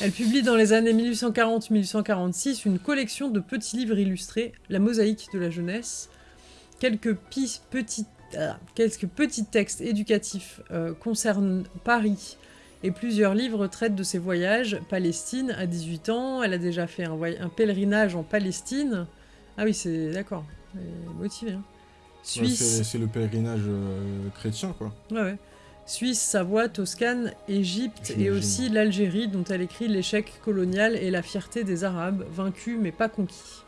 Elle publie dans les années 1840-1846 une collection de petits livres illustrés, La mosaïque de la jeunesse, quelques, petits, euh, quelques petits textes éducatifs euh, concernent Paris et plusieurs livres traitent de ses voyages. Palestine, à 18 ans, elle a déjà fait un, un pèlerinage en Palestine. Ah oui, c'est d'accord, motivé. Hein. Suisse. c'est le pèlerinage euh, chrétien, quoi. Ouais, ouais. Suisse, Savoie, Toscane, Égypte et aussi l'Algérie dont elle écrit l'échec colonial et la fierté des Arabes, vaincus mais pas conquis.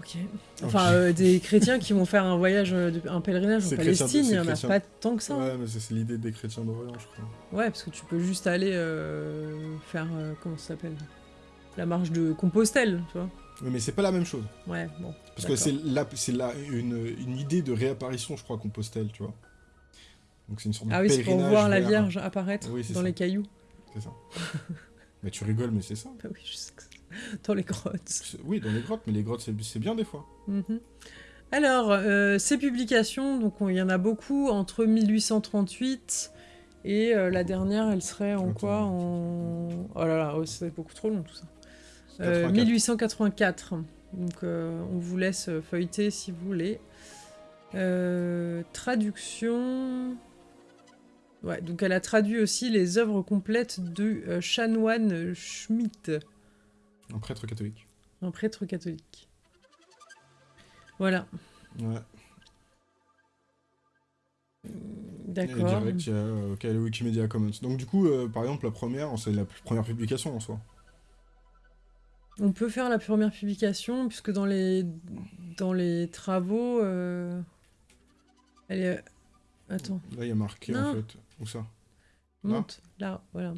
Ok. Enfin, euh, des chrétiens qui vont faire un voyage, euh, un pèlerinage en Palestine, il n'y en a pas tant que ça. Ouais, mais c'est l'idée des chrétiens d'Orient, je crois. Ouais, parce que tu peux juste aller euh, faire, comment ça s'appelle? La marche de Compostelle, tu vois. Oui, mais c'est pas la même chose. Ouais, bon. Parce que c'est là, c'est là une, une idée de réapparition, je crois, Compostelle, tu vois. Donc c'est une sorte de Ah oui, c'est pour voir la Vierge apparaître dans les cailloux. C'est ça. (laughs) mais tu rigoles, mais c'est ça. Bah oui, je sais que Dans les grottes. Oui, dans les grottes, mais les grottes, c'est bien des fois. Mhm. Alors, euh, ces publications, donc il y en a beaucoup entre 1838 et euh, la dernière, elle serait en quoi En... Oh là là, oh, c'est beaucoup trop long tout ça. 1884. Euh, donc on vous laisse feuilleter si vous voulez. traduction... Ouais, donc elle a traduit aussi les œuvres complètes de euh, chanoine Schmitt. Un prêtre catholique. Un prêtre catholique. Voilà. Ouais. D'accord. Direct, il y a euh, Wikimedia Commons. Donc du coup, euh, par exemple, la première, c'est la première publication en soi. On peut faire la première publication, puisque dans les, dans les travaux, elle est... Attends. Là, il y a marqué, en fait. Où ça? Monte, là, voilà.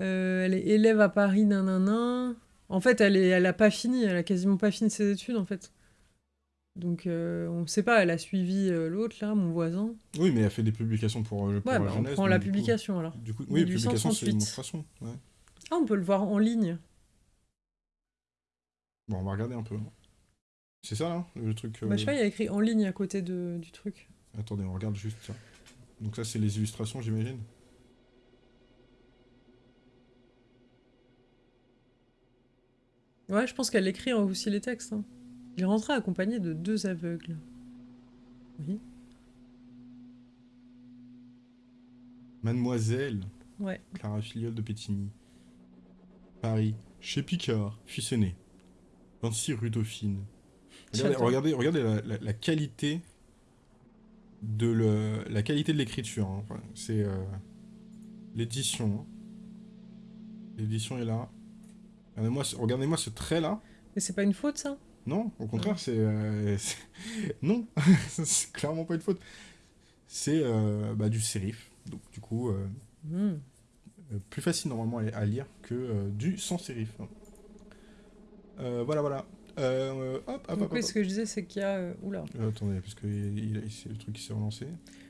Euh, elle est élève à Paris, nanana. En fait, elle, est, elle a pas fini, elle a quasiment pas fini ses études, en fait. Donc, euh, on sait pas, elle a suivi euh, l'autre, là, mon voisin. Oui, mais elle a fait des publications pour, pour ouais, bah, on prend la publication, alors. Du coup, oui, la publication, c'est une façon. Ouais. Ah, on peut le voir en ligne. Bon, on va regarder un peu. C'est ça, là, le truc... Bah, je sais pas, il y a écrit en ligne à côté de, du truc. Attendez, on regarde juste ça. Donc ça, c'est les illustrations, j'imagine Ouais, je pense qu'elle écrit aussi les textes. Hein. Il est rentré accompagné de deux aveugles. Oui. Mademoiselle. Ouais. Clara Filiole de Pétigny. Paris. Chez Picard, fils aîné. 26 rue Dauphine. Regardez, regardez, la qualité de le, la qualité de l'écriture. Hein. c'est euh, l'édition. Hein. L'édition est là. Regardez-moi regardez ce trait-là. Mais c'est pas une faute, ça? Non, au contraire, c'est... Euh, (laughs) non, (laughs) c'est clairement pas une faute. C'est euh, bah, du sérif. Donc, du coup... Hmm. plus facile normalement à, lire que du sans sérif. Voilà, voilà. Euh, hop, hop, Donc hop, oui, hop. ce que je disais, c'est qu'il y a... euh, Oula. Euh, attendez, parce que il- il- c'est le truc qui s'est relancé.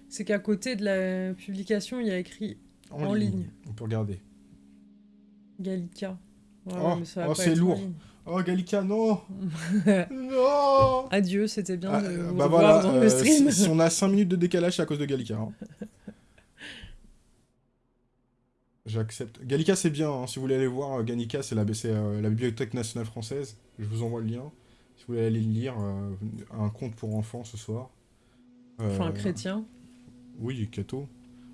C'est qu'à côté de la publication, il y a écrit En ligne. On peut regarder. Gallica. Ouais, Oh, oh, c'est lourd. ligne. Oh, Gallica, non (laughs) Non Adieu, c'était bien Ah, de vous bah revoir voilà, dans le euh, stream. si, si on a 5 minutes de décalage, c'est à cause de Gallica. hein. (laughs) J'accepte. Gallica, c'est bien. hein. Si vous voulez aller voir, euh, Gallica, c'est la, euh, la Bibliothèque nationale française. Je vous envoie le lien. Si vous voulez aller le lire, euh, un conte pour enfants ce soir. Enfin, Euh, un chrétien. Oui, Cato.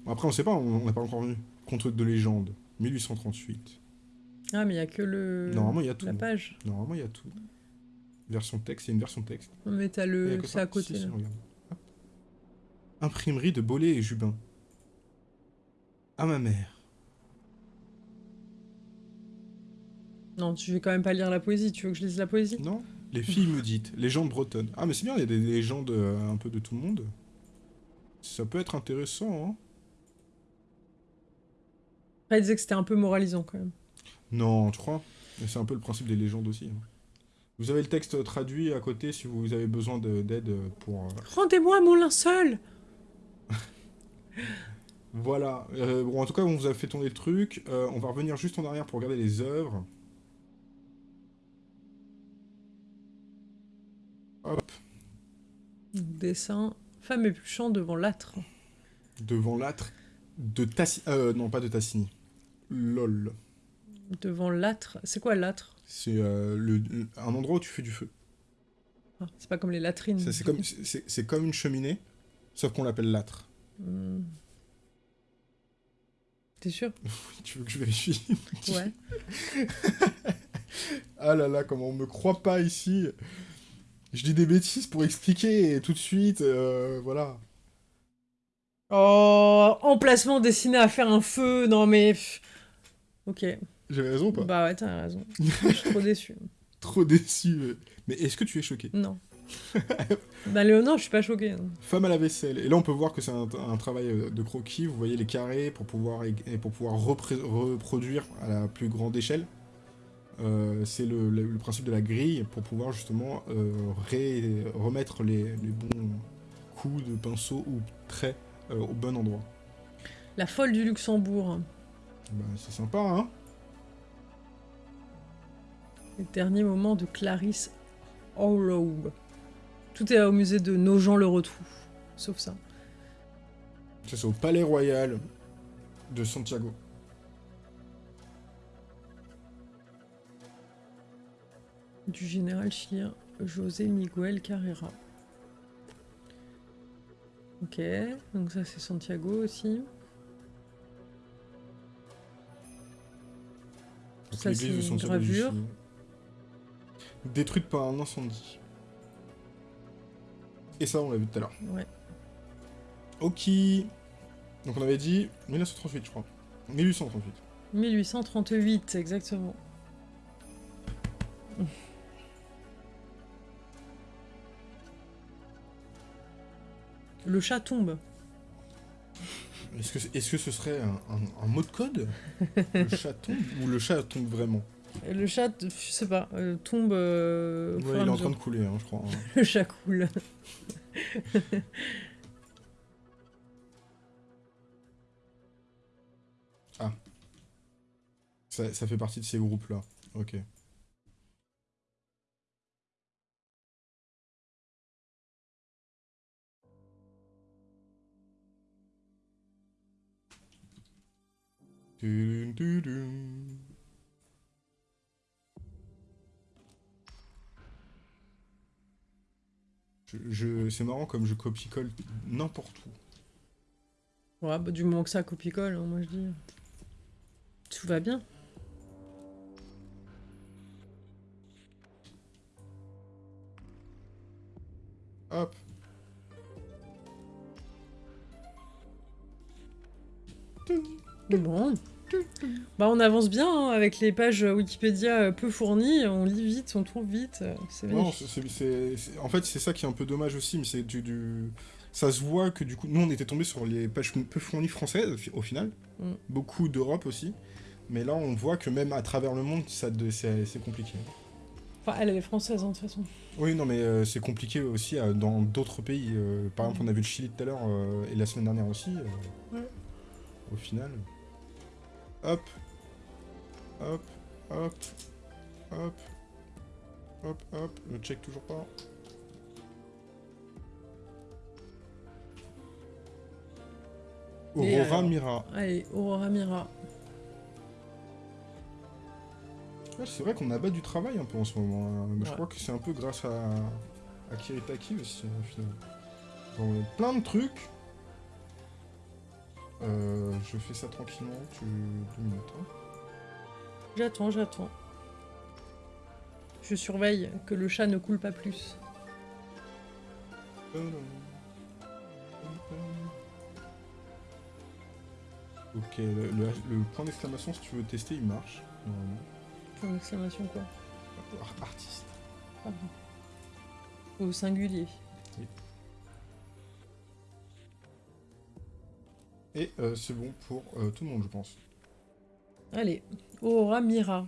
Bon, Après, on sait pas, on n'a pas encore vu. Conte de légende, 1838. Ah, mais il y a que le... Normalement, il y a tout. la page. Normalement, il y a tout. Version texte, il y a une version texte. Non, mais t'as le... C'est ça. à côté. Si, si. Imprimerie de Bollé et Jubin. À ma mère. Non, tu vais quand même pas lire la poésie. Tu veux que je lise la poésie? Non Les filles maudites, légendes bretonnes. Ah, mais c'est bien, il y a des légendes euh, un peu de tout le monde. Ça peut être intéressant, hein Après, il disait que c'était un peu moralisant quand même. Non, tu crois C'est un peu le principe des légendes aussi. hein. Vous avez le texte traduit à côté si vous avez besoin de- d'aide pour... euh, Rendez-moi mon linceul (laughs) Voilà. Euh, bon, en tout cas, on vous a fait tourner le truc. Euh, on va revenir juste en arrière pour regarder les œuvres. Hop. Dessin. Femme épluchant devant l'âtre. Devant l'âtre de Tassini. Euh, non, pas de Tassini. LOL. Devant l'âtre. C'est quoi l'âtre? C'est euh, le, le- un endroit où tu fais du feu. Ah, C'est pas comme les latrines. Ça, C'est comme, c'est- c'est comme une cheminée, sauf qu'on l'appelle l'âtre. Hmm. T'es sûr? (laughs) Tu veux que je vérifie? Ouais. (laughs) Ah là là, comment on me croit pas ici Je dis des bêtises pour expliquer et tout de suite, euh, voilà. Oh, emplacement destiné à faire un feu. Non mais. Ok. J'avais raison ou pas? Bah ouais, t'as raison. (laughs) Je suis trop déçu. Trop déçu. Mais est-ce que tu es choqué Non. (laughs) bah Léonore, je suis pas choquée. hein. Femme à la vaisselle. Et là, on peut voir que c'est un, un travail euh, de croquis. Vous voyez les carrés pour pouvoir, ég- et pour pouvoir repré- reproduire à la plus grande échelle. Euh, c'est le, le- le principe de la grille pour pouvoir justement euh, ré- remettre les, les bons coups de pinceau ou traits euh, au bon endroit. La folle du Luxembourg. Bah, c'est sympa, hein Les derniers moments de Clarisse Harlow. Tout est au musée de Nogent-le-Retrou. Sauf ça. Ça, c'est au Palais Royal de Santiago. Du général chilien José Miguel Carrera. Ok, donc ça c'est Santiago aussi. Donc, Ça, c'est une gravure. Détruite par un incendie. Et ça, on l'a vu tout à l'heure. Ouais. Ok. Donc on avait dit 1938, je crois. 1838. 1838, exactement. Le chat tombe. Est-ce que, est-ce que ce serait un, un- un mot de code Le chat tombe Ou le chat tombe vraiment Le chat, je sais pas, euh, tombe. euh, Ouais, il est en train de couler, hein, je crois. hein. (laughs) Le chat coule. Ça, ça fait partie de ces groupes-là. Ok. Je- c'est marrant comme je copie-colle n'importe où. Ouais, bah, du moment que ça copie-colle, hein, moi je dis. Tout va bien. Hop. Bon, Bah, on avance bien hein, avec les pages Wikipédia peu fournies, on lit vite, on trouve vite, euh, c'est en fait, c'est ça qui est un peu dommage aussi, mais c'est du, du- Ça se voit que du coup, nous, on était tombé sur les pages peu fournies françaises, au final. Mm. Beaucoup d'Europe aussi. Mais là, on voit que même à travers le monde, ça c'est compliqué. Enfin, elle, elle est française, hein, de toute façon. Oui, non, mais euh, c'est compliqué aussi euh, dans d'autres pays. euh, par exemple, on a vu le Chili tout à l'heure, et la semaine dernière aussi. Ouais. Au final. Hop. Hop. Hop. Hop. Hop, hop. Le check toujours pas. Et Aurora alors Mira. Allez, Aurora Mira. Ouais, c'est vrai qu'on abat du travail un peu en ce moment. hein. Mais Je crois que c'est un peu grâce à, à Kiritaki aussi, au final. Bon, il y a plein de trucs. Euh, je fais ça tranquillement, tu... deux minutes. hein. J'attends, j'attends. Je surveille que le chat ne coule pas plus. Ok, le, le- le point d'exclamation, si tu veux tester, il marche. normalement. Point d'exclamation quoi Ar- Artiste. Pardon. Au singulier. Et euh, c'est bon pour euh, tout le monde, je pense. Allez, Aurora Mira.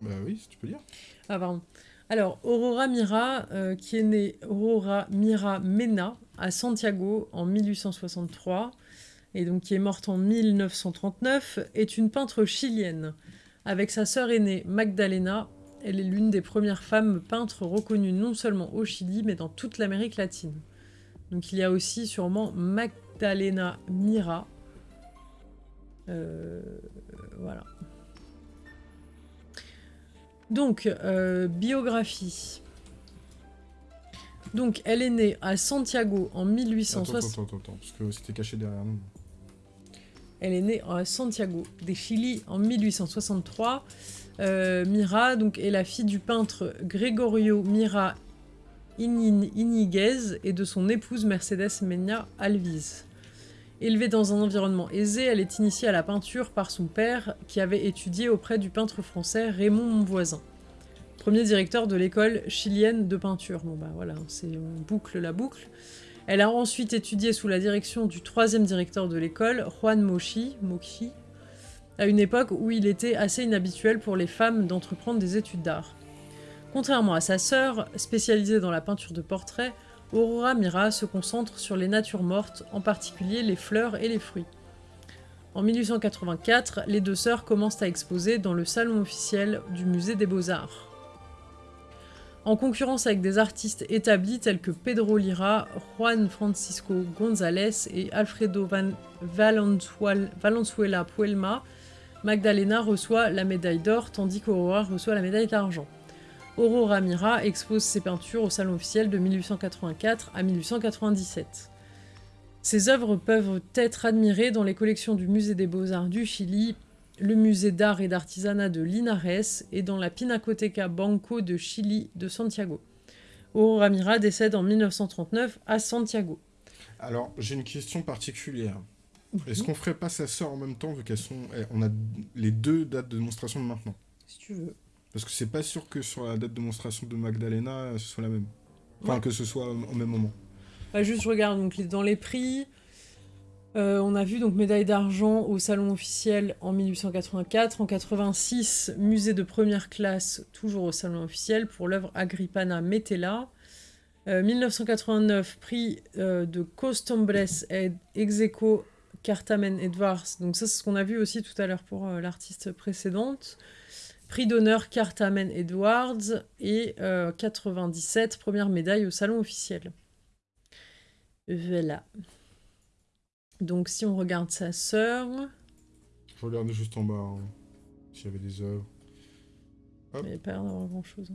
Bah oui, si tu peux dire. Ah pardon. Alors, Aurora Mira, euh, qui est née Aurora Mira Mena à Santiago en 1863, et donc qui est morte en 1939, est une peintre chilienne. Avec sa sœur aînée Magdalena, elle est l'une des premières femmes peintres reconnues non seulement au Chili, mais dans toute l'Amérique latine. Donc il y a aussi sûrement Magdalena Mira. Euh, voilà. Donc, euh, biographie. Donc, elle est née à Santiago en Attends, 1860. attends, attends, attends, parce que c'était caché derrière nous. Elle est née à Santiago des Chili en 1863. Euh, Mira donc, est la fille du peintre Gregorio Mira Iniguez et de son épouse Mercedes Mena Alviz. Élevée dans un environnement aisé, elle est initiée à la peinture par son père qui avait étudié auprès du peintre français Raymond Monvoisin, premier directeur de l'école chilienne de peinture. Bon bah voilà, on boucle la boucle. Elle a ensuite étudié sous la direction du troisième directeur de l'école, Juan Mochi, Mochi, à une époque où il était assez inhabituel pour les femmes d'entreprendre des études d'art. Contrairement à sa sœur, spécialisée dans la peinture de portraits, Aurora Mira se concentre sur les natures mortes, en particulier les fleurs et les fruits. En 1884, les deux sœurs commencent à exposer dans le salon officiel du musée des beaux-arts. En concurrence avec des artistes établis tels que Pedro Lira, Juan Francisco González et Alfredo Valenzuela Puelma, Magdalena reçoit la médaille d'or tandis qu'Aurora reçoit la médaille d'argent. Aurora Mira expose ses peintures au salon officiel de 1884 à 1897. Ses œuvres peuvent être admirées dans les collections du Musée des Beaux-Arts du Chili, le Musée d'art et d'artisanat de Linares et dans la Pinacoteca Banco de Chili de Santiago. Aurora Mira décède en 1939 à Santiago. Alors, j'ai une question particulière. Est-ce qu'on ferait pas sa sœur en même temps, vu qu'elles sont. eh, On a les deux dates de démonstration de maintenant? Si tu veux. Parce que c'est pas sûr que sur la date de démonstration de Magdalena, euh, ce soit la même. Enfin, Ouais. que ce soit au même moment. Bah, juste, je regarde donc, dans les prix. euh, on a vu donc médaille d'argent au salon officiel en 1884. En 86, musée de première classe, toujours au salon officiel, pour l'œuvre Agrippana Metella. Euh, 1989, prix euh, de Costombres et Execo Cartamen Edwards. Donc ça, c'est ce qu'on a vu aussi tout à l'heure pour l'artiste précédente. Prix d'honneur Cartamen Edwards et euh, 97, première médaille au salon officiel. Voilà. Donc si on regarde sa sœur, Je regarde juste en bas, hein, s'il y avait des œuvres. Il n'y a pas l'air d'avoir grand chose.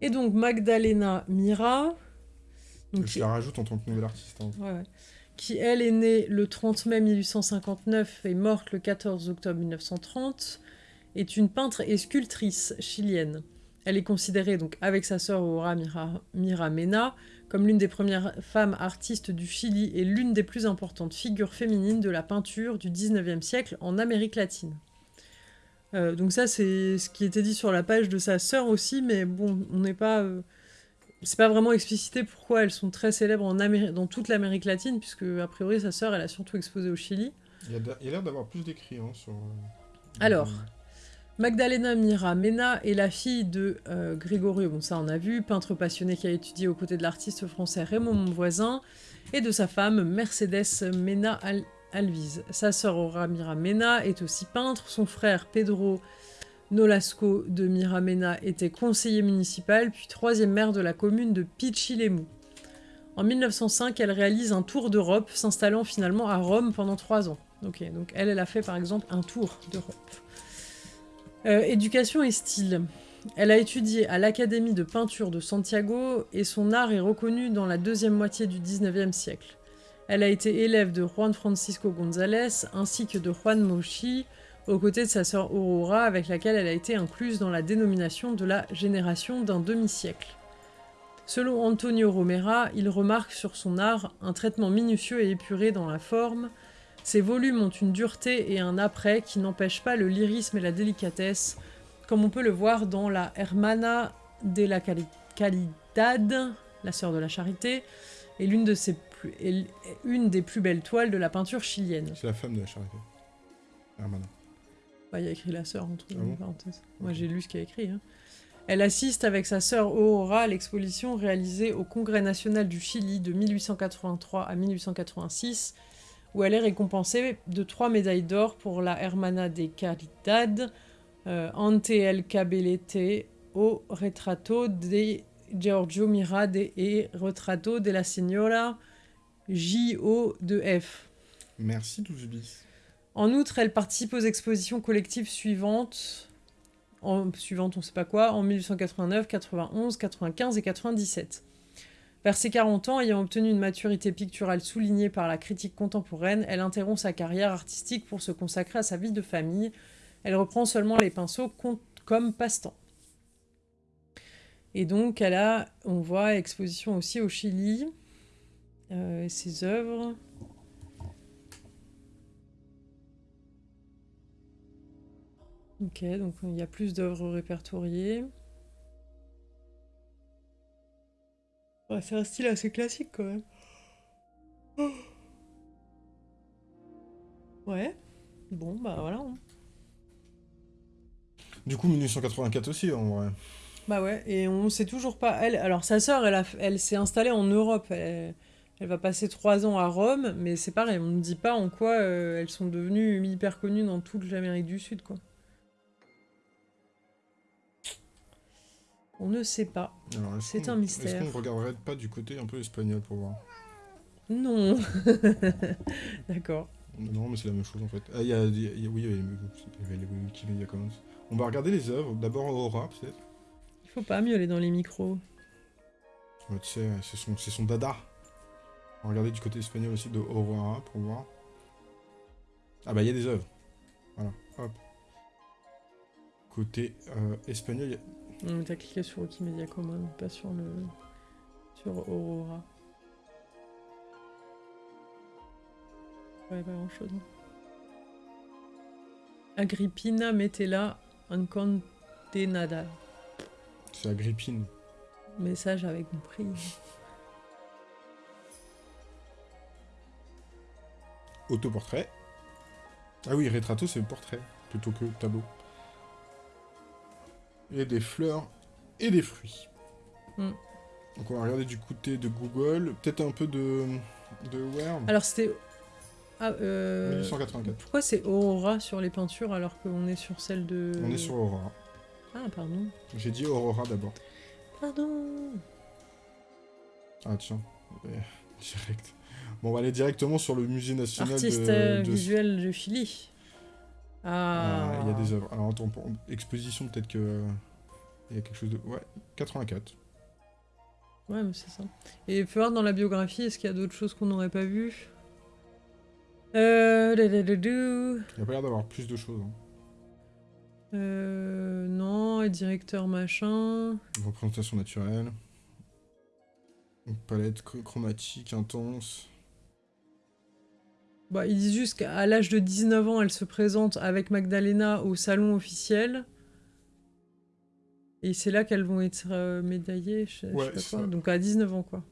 Et donc Magdalena Mira, donc, Je qui, la rajoute en tant que nouvel artiste. hein. ouais, ouais. qui, elle est née le 30 mai 1859 et morte le 14 octobre 1930, est une peintre et sculptrice chilienne. Elle est considérée, donc avec sa sœur Aura Mira, Mena, comme l'une des premières femmes artistes du Chili et l'une des plus importantes figures féminines de la peinture du 19e siècle en Amérique latine. Euh, donc ça, c'est ce qui était dit sur la page de sa sœur aussi, mais bon, on n'est pas... Euh, c'est pas vraiment explicité pourquoi elles sont très célèbres en dans toute l'Amérique latine, puisque a priori sa sœur, elle a surtout exposé au Chili. Il y a, l'air d'avoir plus d'écrits hein, sur... Alors, Magdalena Mira Mena est la fille de euh, Gregorio, bon ça on a vu, peintre passionné qui a étudié aux côtés de l'artiste français Raymond Monvoisin, et de sa femme Mercedes Mena Alvise. Sa sœur Aura Mira Mena est aussi peintre, son frère Pedro Nolasco de Mira Mena était conseiller municipal, puis troisième maire de la commune de Pichilemu. En 1905, elle réalise un tour d'Europe, s'installant finalement à Rome pendant trois ans. Donc elle a fait par exemple un tour d'Europe. Euh, éducation et style. Elle a étudié à l'Académie de peinture de Santiago et son art est reconnu dans la deuxième moitié du 19e siècle. Elle a été élève de Juan Francisco González ainsi que de Juan Mochi, aux côtés de sa sœur Aurora, avec laquelle elle a été incluse dans la dénomination de la génération d'un demi-siècle. Selon Antonio Romera, il remarque sur son art un traitement minutieux et épuré dans la forme, ces volumes ont une dureté et un après qui n'empêchent pas le lyrisme et la délicatesse, comme on peut le voir dans la Hermana de la Caridad, la sœur de la charité, et l'une de ses plus, une des plus belles toiles de la peinture chilienne. C'est la femme de la charité. Hermana. Bah, il y a écrit la sœur entre ah parenthèses. Moi j'ai lu ce qu'il y a écrit. Hein. Elle assiste avec sa sœur Aurora à l'exposition réalisée au Congrès national du Chili de 1883 à 1886 où elle est récompensée de trois médailles d'or pour la Hermana de Caridad, euh, ante el cabelete au retrato de Giorgio Mirade et retrato de la Signora J.O. de F. Merci 12 bis. En outre, elle participe aux expositions collectives suivantes, en, suivantes on sait pas quoi, en 1889, 91, 95 et 97. Vers ses 40 ans, ayant obtenu une maturité picturale soulignée par la critique contemporaine, elle interrompt sa carrière artistique pour se consacrer à sa vie de famille. Elle reprend seulement les pinceaux comme passe-temps. Et donc, elle a, on voit, exposition aussi au Chili, euh, ses œuvres. Ok, donc il y a plus d'œuvres répertoriées. C'est un style assez classique quand même. Ouais. Bon, bah voilà. Hein. Du coup, 1984 aussi, en vrai. Bah ouais, et on sait toujours pas. Elle, alors sa sœur, elle, elle s'est installée en Europe. Elle, va passer trois ans à Rome, mais c'est pareil, on ne dit pas en quoi euh, elles sont devenues hyper connues dans toute l'Amérique du Sud, quoi. On ne sait pas. C'est un mystère. Est-ce qu'on regarderait pas du côté un peu espagnol pour voir? Non. (laughs) D'accord. Non, mais c'est la même chose en fait. Ah, y a, oui, il y avait, les Wikimedia Commons. On va regarder les œuvres. D'abord Aura, peut-être. Il faut pas miauler dans les micros. tu sais, c'est son, son dada. On va regarder du côté espagnol aussi de Aurora pour voir. Ah bah il y a des œuvres. Voilà, hop. Côté euh, espagnol, il y a T'as cliqué sur Wikimedia Commons, pas sur le. sur Aurora. Ouais, pas grand chose. Agrippina Metella Uncondenada. C'est Agrippine. Message avec compris. Autoportrait. Ah oui, Retrato, c'est le portrait, plutôt que tableau et des fleurs et des fruits. Hmm. Donc on va regarder du côté de Google, peut-être un peu de, de Where. Alors c'était... Ah, euh... 1884. Pourquoi c'est Aurora sur les peintures alors qu'on est sur celle de... On est sur Aurora. Ah, pardon. J'ai dit Aurora d'abord. Pardon. Ah tiens, (laughs) direct. Bon, on va aller directement sur le musée national Artiste de, euh, visuel de Chili. Ah. Il y a des œuvres. Alors, attends, exposition, peut-être que. Il y a quelque chose de. Ouais, 84. Ouais, mais c'est ça. Et il faut voir dans la biographie, est-ce qu'il y a d'autres choses qu'on n'aurait pas vues? Euh... Il n'y a pas l'air d'avoir plus de choses. Hein. Euh, non, et directeur machin. Représentation naturelle. Palette chr- chromatique intense. Bah, ils disent juste qu'à l'âge de 19 ans, elle se présente avec Magdalena au salon officiel. Et c'est là qu'elles vont être euh, médaillées, je, sais- je Ouais, sais pas c'est quoi. ça. Donc à 19 ans, quoi.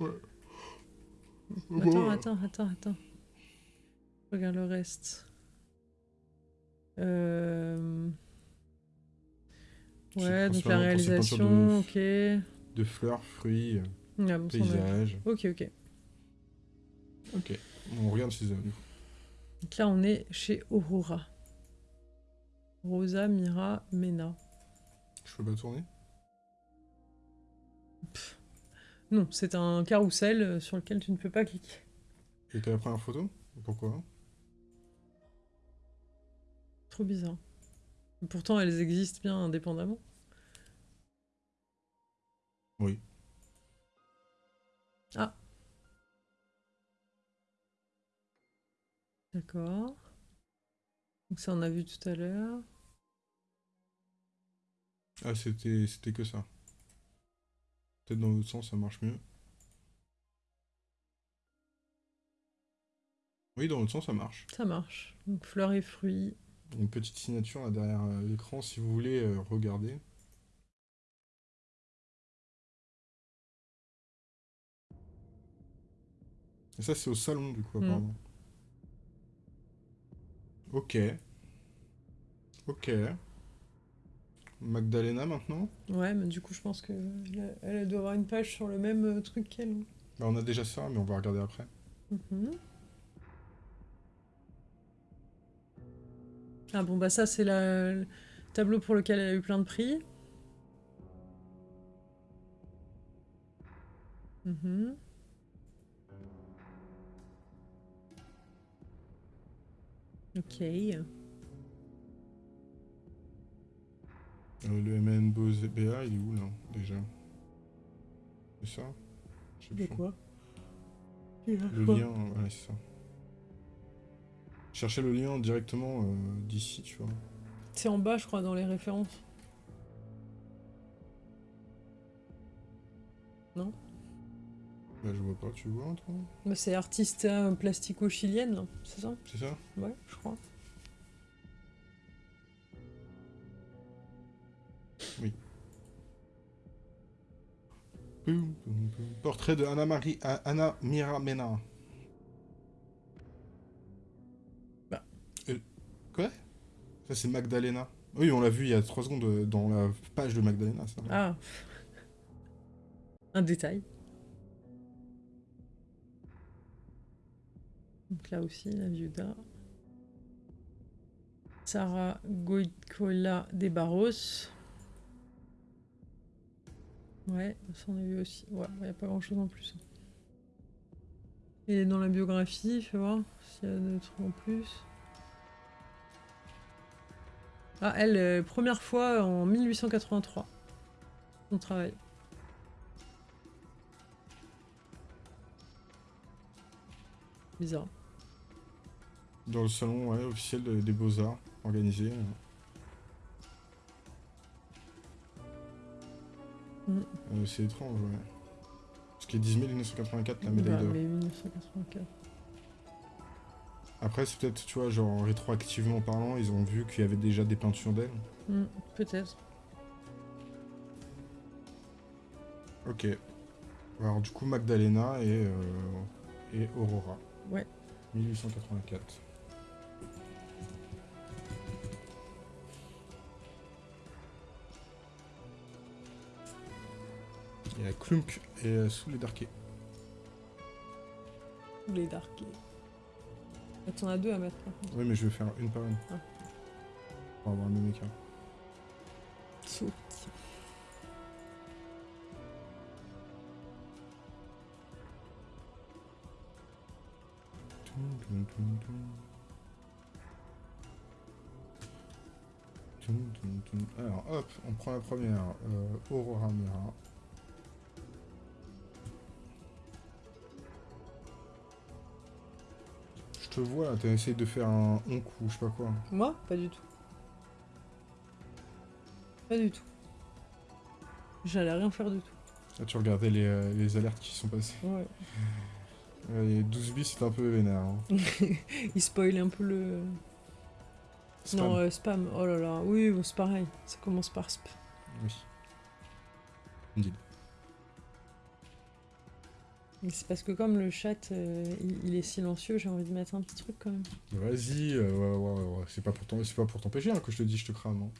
Ouais. Attends, attends, attends, attends. Regarde le reste. Euh... Ouais, donc la réalisation, ok. De fleurs, fruits, Ah, bon, paysages. Ok, ok. Ok. On regarde du coup. Donc là, on est chez Aurora. Rosa, Mira, Mena. Je peux pas tourner? Non, c'est un carrousel euh, sur lequel tu ne peux pas cliquer. Et t'as la première photo? Pourquoi? Trop bizarre. Pourtant, elles existent bien indépendamment. Oui. Ah. D'accord. Donc ça, on a vu tout à l'heure. Ah, c'était c'était que ça. Peut-être dans l'autre sens, ça marche mieux. Oui, dans l'autre sens, ça marche. Ça marche. Donc fleurs et fruits. Une petite signature là derrière euh, l'écran si vous voulez euh, regarder. Et ça, c'est au salon, du coup, Mm. apparemment. Ok. Ok. Magdalena, maintenant Ouais, mais du coup, je pense que elle, elle doit avoir une page sur le même euh, truc qu'elle. Bah, On a déjà ça, mais on va regarder après. Mhm. Ah bon, bah ça, c'est la- le tableau pour lequel elle a eu plein de prix. Mhm. Ok. Euh, le MN BA, il est où, là, déjà? C'est ça? Je sais plus. quoi? Le lien, ouais, c'est ça. Chercher le lien directement euh, d'ici, tu vois. C'est en bas, je crois, dans les références. Là, je vois pas, tu vois, toi Bah, c'est artiste euh, plastico-chilienne, là, c'est ça? C'est ça? Ouais, je crois. Poum. Portrait de Anna, Marie, A- Anna Miramena. Bah. Euh, quoi? Ça, c'est Magdalena. Oui, on l'a vu il y a 3 secondes euh, dans la page de Magdalena, ça. Ah. Un détail. Là aussi, la viuda. Sarah Goicola de Barros. Ouais, ça on a vu aussi. Ouais, il n'y a pas grand chose en plus. Et dans la biographie, fais voir s'il y a des trucs en plus. Ah, elle, euh, première fois en 1883. On travaille. Bizarre. Dans le salon ouais, officiel de- des Beaux-Arts, organisé. euh. Mm. Euh, c'est étrange, ouais. Parce qu'il y a 10 1984, la Bah, médaille d'or. mais 1984. Après, c'est peut-être, tu vois, genre rétroactivement parlant, ils ont vu qu'il y avait déjà des peintures d'elle. Mm, Peut-être. Ok. Alors, du coup, Magdalena et, euh, et Aurora. Ouais. 1884. A Klunk et euh, sous les darkés. Ou les darkés. Ah, T'en as deux à mettre. Oui, mais je vais faire une par une. Ah. Pour avoir le même écart. Alors, hop, on prend la première. euh, Aurora Mira. Te vois là, t'as essayé de faire un onk ou je sais pas quoi. Moi Pas du tout. Pas du tout. J'allais rien faire du tout. Là, tu regardais les, euh, les alertes qui sont passées. Ouais. (laughs) Les 12 bis, c'est un peu vénère. Hein. (laughs) Il spoil un peu le... Spam. Non, euh, spam. Oh là là. Oui, bon, c'est pareil. Ça commence par sp. Oui. Indeed. Mais c'est parce que comme le chat, euh, il, il est silencieux, j'ai envie de mettre un petit truc quand même. Vas-y, euh, ouais, ouais, ouais, c'est pas pour t'en- c'est pas pour t'empêcher hein, que je te dis je te crame. hein.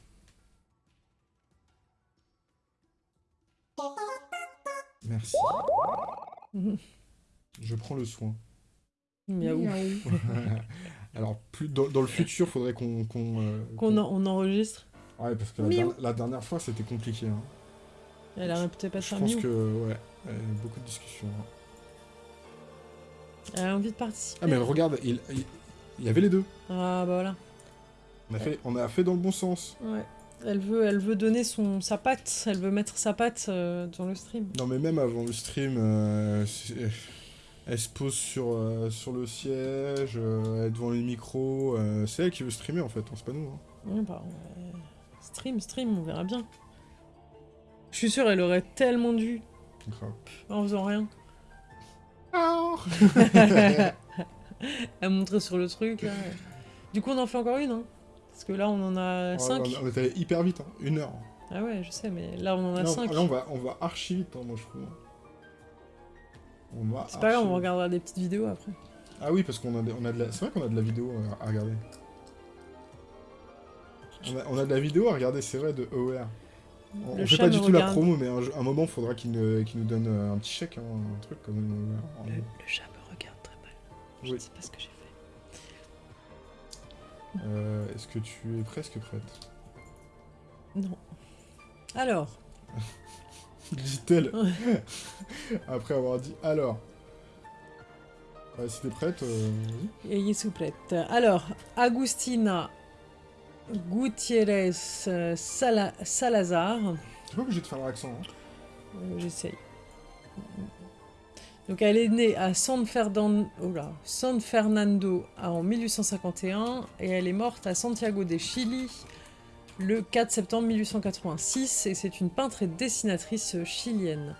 Merci. (laughs) Je prends le soin. Miaou. (laughs) Alors, plus dans, dans le futur, faudrait qu'on. qu'on, euh, Qu'on en- on enregistre. Ouais, parce que la, Miaou. der- la dernière fois, c'était compliqué. hein. Elle a peut-être pas Je pense que, ouais, beaucoup de discussions. hein. Elle a envie de participer. Ah, mais regarde, il, il, il y avait les deux. Ah, bah voilà. On a, fait, on a fait dans le bon sens. Ouais. Elle veut, elle veut donner son, sa patte, elle veut mettre sa patte euh, dans le stream. Non, mais même avant le stream, euh, elle se pose sur, euh, sur le siège, euh, elle est devant les micros. euh, c'est elle qui veut streamer en fait, hein, c'est pas nous. hein. Ouais, bah, euh, stream, stream, on verra bien. Je suis sûre, elle aurait tellement dû Grave. en faisant rien. À montrer sur le truc. Là. Du coup, on en fait encore une, hein Parce que là, on en a Ouais, 5. on, on est allé hyper vite, hein, une heure. Ah ouais, je sais, mais là, on en a Là, on- 5. là, on va, on va archi vite, hein, moi je trouve. On va C'est pas grave, on regardera des petites vidéos après. Ah oui, parce qu'on a, des- on a de la... C'est vrai qu'on a de la vidéo à regarder. On a, on a de la vidéo à regarder, c'est vrai, de OER. On, on fait pas du tout la promo, mais un, un moment, faudra qu'il nous, donne un petit chèque, hein, un truc comme OER. Le, le chat me regarde très mal. Je Oui. ne sais pas ce que j'ai fait. Euh, Est-ce que tu es presque prête? Non. Alors, (laughs) Dit-elle, (laughs) après avoir dit alors. Ouais, si t'es prête, euh, vas-y. ayez souplette. Alors, Agustina Gutiérrez euh, Sala- Salazar. T'es pas obligé de faire l'accent. Hein. Euh, J'essaye. Donc elle est née à San, Ferdan- oh là, San Fernando en 1851 et elle est morte à Santiago de Chili le 4 septembre 1886 et c'est une peintre et dessinatrice chilienne.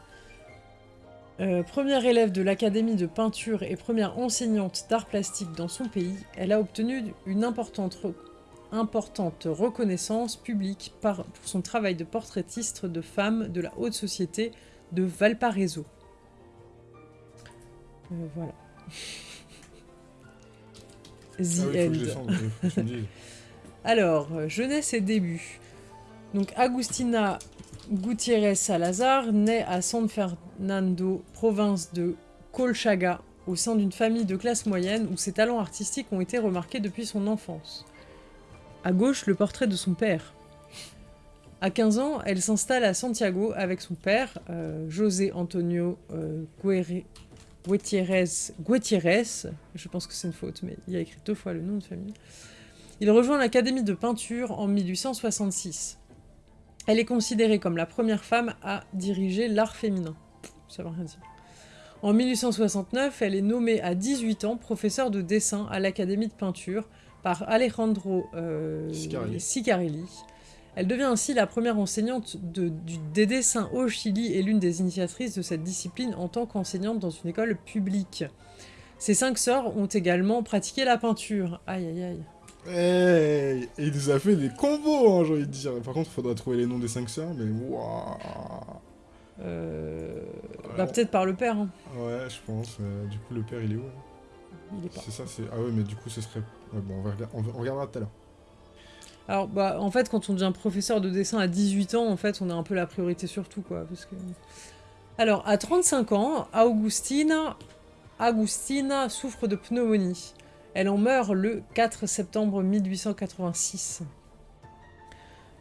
Euh, première élève de l'Académie de peinture et première enseignante d'art plastique dans son pays, elle a obtenu une importante, importante reconnaissance publique par, pour son travail de portraitiste de femmes de la haute société de Valparaiso. Euh, voilà. The Ah oui, je dises. (laughs) Alors, euh, jeunesse et début. Donc, Agustina Gutiérrez Salazar naît à San Fernando, province de Colchaga, au sein d'une famille de classe moyenne où ses talents artistiques ont été remarqués depuis son enfance. À gauche, le portrait de son père. À 15 ans, elle s'installe à Santiago avec son père, euh, José Antonio euh, je pense que c'est une faute, mais il a écrit deux fois le nom de famille. Il rejoint l'Académie de peinture en 1866. Elle est considérée comme la première femme à diriger l'art féminin. Ça veut rien dire. En 1869, elle est nommée à 18 ans professeure de dessin à l'Académie de peinture par Alejandro euh, Sicarelli. Sicarelli. Elle devient ainsi la première enseignante de- du- des dessins au Chili et l'une des initiatrices de cette discipline en tant qu'enseignante dans une école publique. Ses cinq sœurs ont également pratiqué la peinture. Aïe aïe aïe. Hey Et il nous a fait des combos, hein, j'ai envie de dire. Par contre, il faudra trouver les noms des cinq sœurs, mais waouh Euh, Ouais. Bah peut-être par le père. hein. Ouais, je pense. euh, du coup, le père, il est où là Il est pas. C'est ça, c'est... Ah ouais, mais du coup, ce serait... On, va regardera tout à l'heure. Alors bah en fait quand on devient professeur de dessin à 18 ans, en fait on a un peu la priorité sur tout quoi. Parce que... Alors à 35 ans, Augustina, souffre de pneumonie. Elle en meurt le 4 septembre 1886.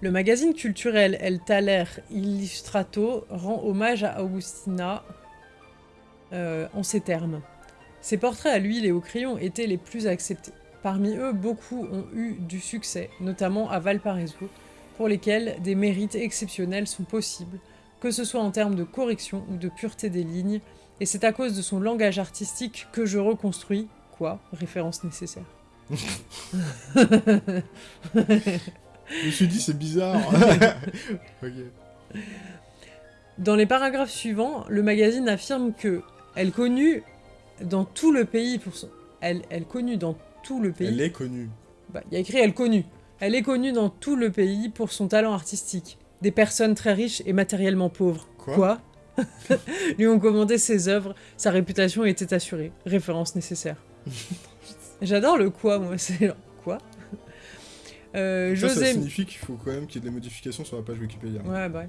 Le magazine culturel El Taler Illustrato rend hommage à Augustina euh, en ces termes. Ses portraits à l'huile et au crayon étaient les plus acceptés. Parmi eux, beaucoup ont eu du succès, notamment à Valparaiso, pour lesquels des mérites exceptionnels sont possibles, que ce soit en termes de correction ou de pureté des lignes, et c'est à cause de son langage artistique que je reconstruis, quoi, référence nécessaire. Je me suis dit, c'est bizarre. (laughs) Dans les paragraphes suivants, le magazine affirme que elle connue dans tout le pays pour son... Elle, elle connue dans tout le pays... Elle est connue. Bah, il y a écrit elle connue. Elle est connue dans tout le pays pour son talent artistique. Des personnes très riches et matériellement pauvres. Quoi (laughs) Lui ont commandé ses œuvres, sa réputation était assurée. Référence nécessaire. (laughs) J'adore le quoi, moi, c'est quoi Euh, Ça, ça José... signifie qu'il faut quand même qu'il y ait des modifications sur la page Wikipédia. Ouais, bah ouais.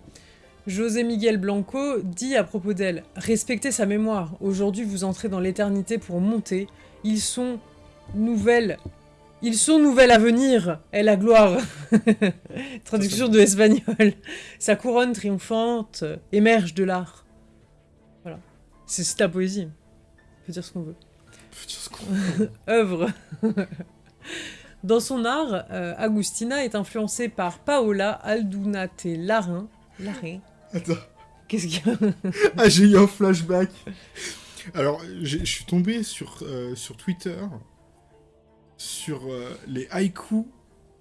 José Miguel Blanco dit à propos d'elle Respectez sa mémoire. Aujourd'hui, vous entrez dans l'éternité pour monter. Ils sont nouvelles. Ils sont nouvelles à venir. Et la gloire. (laughs) Traduction de l'espagnol. Sa couronne triomphante émerge de l'art. Voilà. C'est ta poésie. On peut dire ce qu'on veut. Faut dire ce qu'on- (laughs) œuvre. (laughs) Dans son art, euh, Agustina est influencée par Paola Aldunate Larin. Larin Attends. Qu'est-ce qu'il y a Ah, j'ai eu un flashback. Alors, je suis tombé sur, euh, sur Twitter sur euh, les haïkus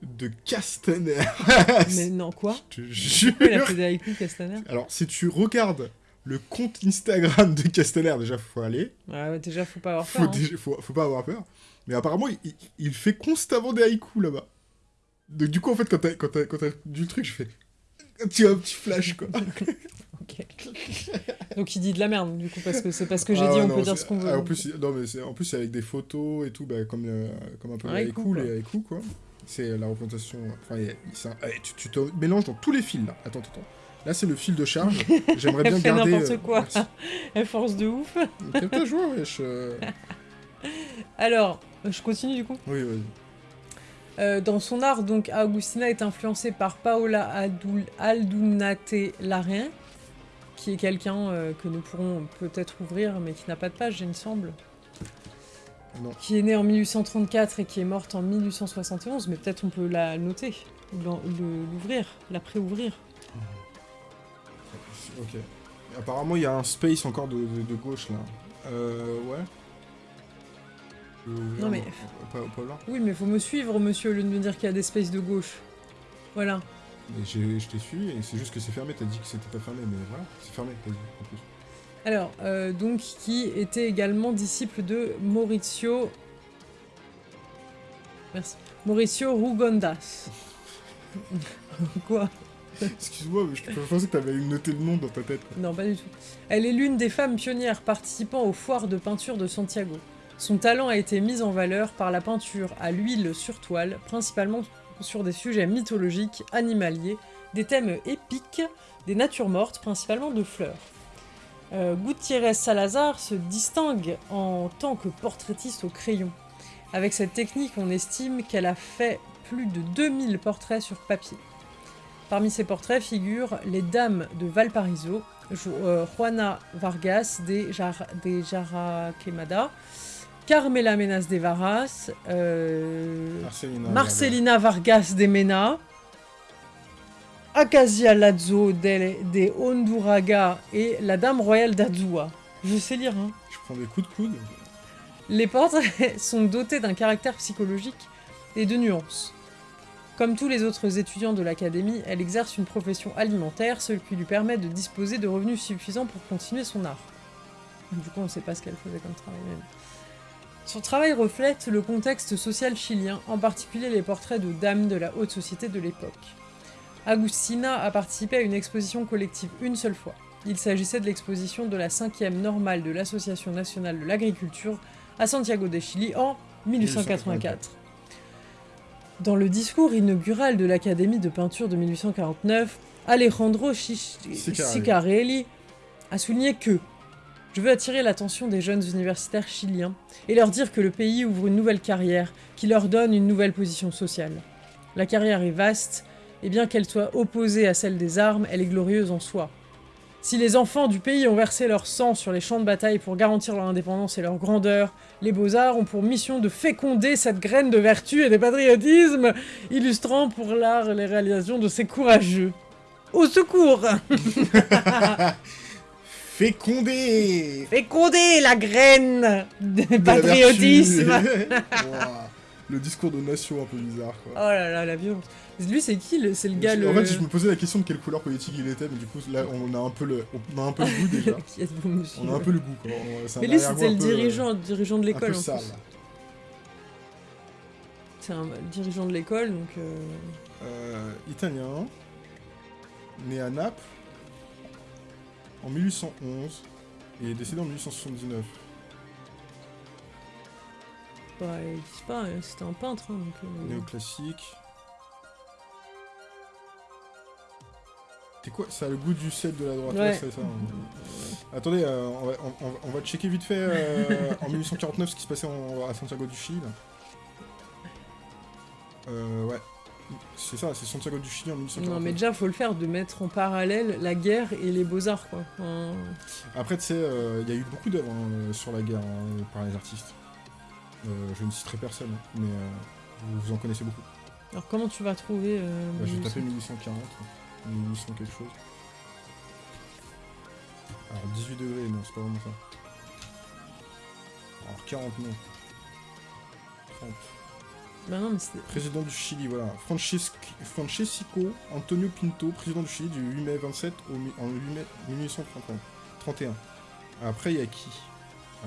de Castaner. (laughs) Mais non, quoi (laughs) Je te jure. Il a fait des haïkus, Castaner Alors, si tu regardes le compte Instagram de Castaner, déjà, faut aller. Ouais, ouais, déjà, faut pas avoir Faut, peur. hein. déjà- faut, faut pas avoir peur. Mais apparemment, il, il- il fait constamment des haïkus là-bas. Donc, du coup, en fait, quand t'as quand t'as- quand du le truc, je fais un petit, un petit flash, quoi. (laughs) Ok. (laughs) Donc il dit de la merde, du coup, parce que c'est parce que j'ai Ah dit, ouais, on non, peut dire ce qu'on veut. ah, en plus, non, mais c'est en plus c'est avec des photos et tout, bah, comme, le- comme un peu Un les haïku, quoi. les haïkus, quoi. C'est la représentation. Enfin, il un- eh, tu, tu te mélanges dans tous les fils là. Attends, attends. attends. Là, c'est le fil de charge. J'aimerais (laughs) bien garder. n'importe euh, quoi. merci. (laughs) Elle force de ouf. Quel ta joie, wesh. euh. Alors, je continue du coup. Oui. Euh, dans son art, donc, Agustina est influencée par Paola Aldunate Larrain, qui est quelqu'un euh, que nous pourrons peut-être ouvrir, mais qui n'a pas de page, il me semble. Non. Qui est née en 1834 et qui est morte en 1871, mais peut-être on peut la noter, l'ouvrir, la pré-ouvrir. Ok. Apparemment, il y a un space encore de, de- de gauche là. Euh, ouais. Non, mais- euh, Pas, pas là. Oui, mais faut me suivre, monsieur, au lieu de me dire qu'il y a des spaces de gauche. Voilà. Je t'ai suivi et c'est juste que c'est fermé. T'as dit que c'était pas fermé, mais voilà, c'est fermé. T'as dit en plus. Alors, euh, donc, qui était également disciple de Maurizio. Merci. Mauricio Rugondas. (laughs) Quoi? Excuse-moi, mais je pensais que t'avais noté le nom dans ta tête. Non, pas du tout. Elle est l'une des femmes pionnières participant aux foires de peinture de Santiago. Son talent a été mis en valeur par la peinture à l'huile sur toile, principalement sur des sujets mythologiques, animaliers, des thèmes épiques, des natures mortes, principalement de fleurs. Euh, Gutiérrez Salazar se distingue en tant que portraitiste au crayon. Avec cette technique, on estime qu'elle a fait plus de 2000 portraits sur papier. Parmi ces portraits figurent les dames de Valparaiso, euh, Juana Vargas de, Jar de Jaraquemada, Carmela Menas de Varas, euh, Marcelina. Marcelina Vargas de Mena, Acacia Lazo de, de Honduraga et la Dame Royale d'Azua. Je sais lire, hein. Je prends des coups de coude. Les portraits (laughs) sont dotés d'un caractère psychologique et de nuances. Comme tous les autres étudiants de l'académie, elle exerce une profession alimentaire, ce qui lui permet de disposer de revenus suffisants pour continuer son art. Du coup, on ne sait pas ce qu'elle faisait comme travail même. Son travail reflète le contexte social chilien, en particulier les portraits de dames de la haute société de l'époque. Agustina a participé à une exposition collective une seule fois. Il s'agissait de l'exposition de la cinquième normale de l'Association nationale de l'agriculture à Santiago de Chili en 1884. Dans le discours inaugural de l'Académie de peinture de 1849, Alejandro. Sicarelli a souligné que je veux attirer l'attention des jeunes universitaires chiliens et leur dire que le pays ouvre une nouvelle carrière qui leur donne une nouvelle position sociale. La carrière est vaste, et bien qu'elle soit opposée à celle des armes, elle est glorieuse en soi. Si les enfants du pays ont versé leur sang sur les champs de bataille pour garantir leur indépendance et leur grandeur, les beaux-arts ont pour mission de féconder cette graine de vertu et de patriotisme, illustrant pour l'art les réalisations de ces courageux. Au secours (laughs) Fécondé Féconder la graine de patriotisme (laughs) le discours de nation un peu bizarre, quoi. Oh là là, la violence. Lui, c'est qui C'est le gars, le... En fait, je me posais la question de quelle couleur politique il était, mais du coup, là, on a un peu le, on a un peu le goût déjà. (laughs) Qui monsieur On a un peu le goût, quoi. On- Mais lui, c'était le peu, euh, dirigeant, dirigeant de l'école, en sale. plus. C'est un dirigeant de l'école, donc... euh, Euh, italien, né à Naples en 1811 et décédé en 1879. bah, pas, euh, c'était un peintre, hein, donc... euh, Néoclassique. C'est quoi? Ça a le goût du sel de la droite, Ouais. ça. hein. Attendez, euh, on, va, on- on- on va checker vite fait euh, en 1849 ce qui se passait en- à Santiago du Chili. Euh, ouais. C'est ça, c'est Santiago du Chili en 1849. Non, mais déjà, faut le faire, de mettre en parallèle la guerre et les beaux-arts, quoi. Après, tu sais, euh, il y a eu beaucoup d'œuvres hein, sur la guerre hein, par les artistes. Euh, je ne citerai personne, mais euh, vous, en connaissez beaucoup. Alors, comment tu vas trouver... Bah, je vais 1800? taper 1840, 1800 quelque chose. Alors 18 degrés, non, c'est pas vraiment ça. Alors 40, non. 30. Bah non, mais c'est... Président du Chili, voilà. Francesc- Francesco Antonio Pinto, président du Chili du 8 mai 27 au, mi- en 8 mai 1831. Après, il y a qui? Alors,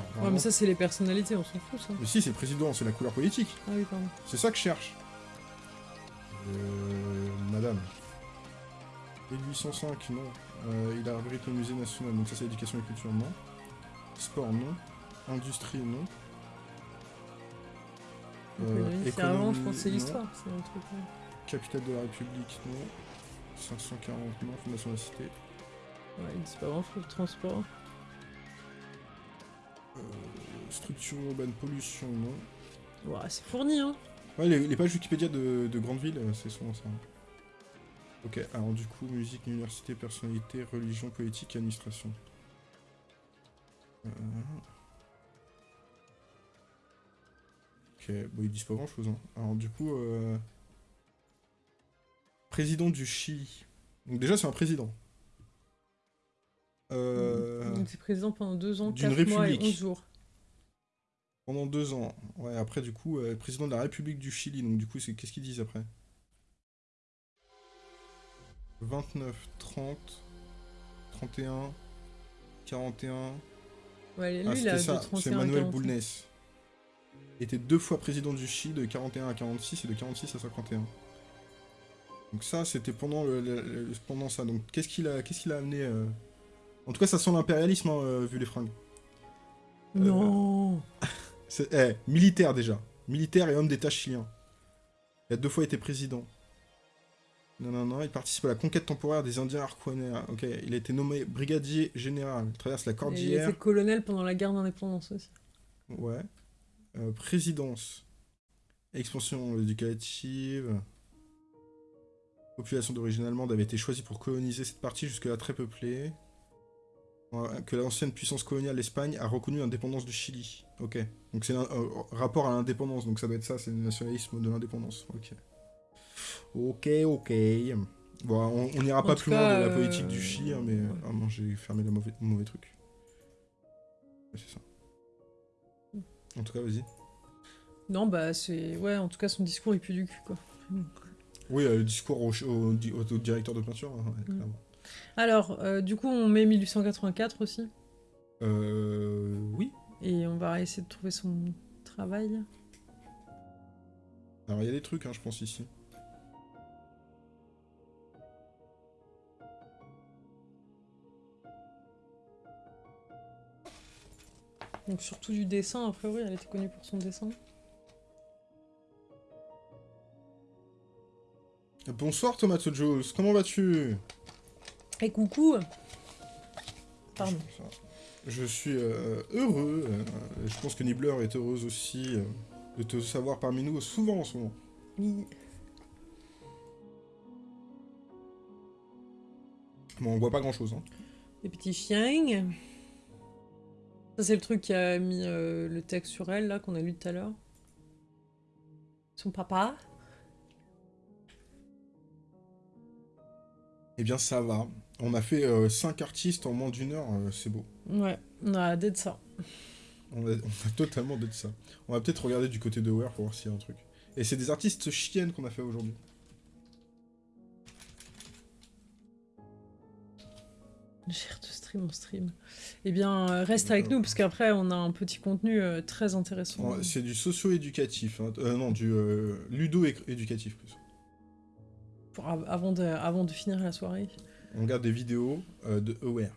Ouais, vraiment- mais ça, c'est les personnalités, on s'en fout, ça. Mais si, c'est le président, c'est la couleur politique. Ah oui, pardon. C'est ça que je cherche. Euh, madame. 1805, non. Euh, il abrite le musée national, donc ça c'est éducation et culture, non. Sport, non. Industrie, non. Euh, c'est avant, je économie, pense, c'est l'histoire. C'est un truc... ouais. Capitale de la République, non. 540, non. Fondation de la Cité. Ouais, ils disent pas grand-chose, transport. Euh, structure urbaine, pollution, non. Ouais, c'est fourni, hein. Ouais, les, les pages Wikipédia de, de grandes villes, euh, c'est souvent ça. Ok, alors du coup, musique, université, personnalité, religion, politique, administration. Euh, Ok, bon, ils disent pas grand chose. Hein. Alors du coup, euh, président du Chili. Donc déjà, c'est un président. Euh, Donc, c'est président pendant deux ans, d'une quatre mois et république. onze jours. Pendant deux ans. Ouais, après, du coup, euh, président de la République du Chili. Donc, du coup, c'est qu'est-ce qu'ils disent après? 29, 30, 31, 41. Ouais, lui, Ah, il a ça, 31 c'est Manuel 45. Boulnes. Il était deux fois président du Chili de 41 à 46 et de 46 à 51. Donc ça, c'était pendant, le, le- le- pendant ça. Donc qu'est-ce qu'il a, qu'est-ce qu'il a amené euh En tout cas, ça sent l'impérialisme, hein, euh, vu les fringues. Non (laughs) C'est eh, militaire déjà. Militaire et homme d'État chilien. Il a deux fois été président. Non, non, non, il participe à la conquête temporaire des Indiens Arquanais. Ok, il a été nommé brigadier général. Il traverse la Il cordillère. était colonel pendant la guerre d'indépendance aussi. Ouais. Euh, présidence. Expansion éducative. Population d'origine allemande avait été choisie pour coloniser cette partie jusque-là très peuplée. Ouais, Que l'ancienne puissance coloniale, l'Espagne, a reconnu l'indépendance du Chili. Ok. Donc c'est un euh, rapport à l'indépendance, donc ça doit être ça, c'est le nationalisme de l'indépendance. Ok. Ok, ok. Bon, on n'ira pas plus cas, loin de la euh, politique du Chili, hein, mais... ouais. Ah non, j'ai fermé le mauvais, truc. Ouais, c'est ça. En tout cas, vas-y. Non, bah, c'est. Ouais, en tout cas, son discours, il pue du cul, quoi. Oui, euh, le discours au, au- au- au directeur de peinture, hein, ouais, Mm. clairement. Alors, euh, du coup, on met 1884 aussi. Euh, oui. Et on va essayer de trouver son travail. Alors, il y a des trucs, hein, je pense, ici. Donc, surtout du dessin, a priori, elle était connue pour son dessin. Bonsoir, Tomato Jules, comment vas-tu? Et coucou Pardon. Je suis euh, heureux, euh, je pense que Nibbler est heureuse aussi euh, de te savoir parmi nous souvent en ce moment. Oui. Bon, on voit pas grand-chose, hein. Les petits chiens. Ça, c'est le truc qui a mis euh, le texte sur elle, là, qu'on a lu tout à l'heure. Son papa. Eh bien, ça va. On a fait 5 artistes en moins d'une heure, euh, c'est beau. Ouais, on a d'être ça. On a, on a totalement dit ça. On va peut-être regarder du côté de Ware pour voir s'il y a un truc. Et c'est des artistes chiennes qu'on a fait aujourd'hui. De stream en stream. Eh bien, euh, reste avec nous, parce qu'après, on a un petit contenu euh, très intéressant. C'est du socio-éducatif. hein. Euh, non, du euh, ludo-éducatif plus. Pour- av- avant, de, avant de finir la soirée. On regarde des vidéos de Aware.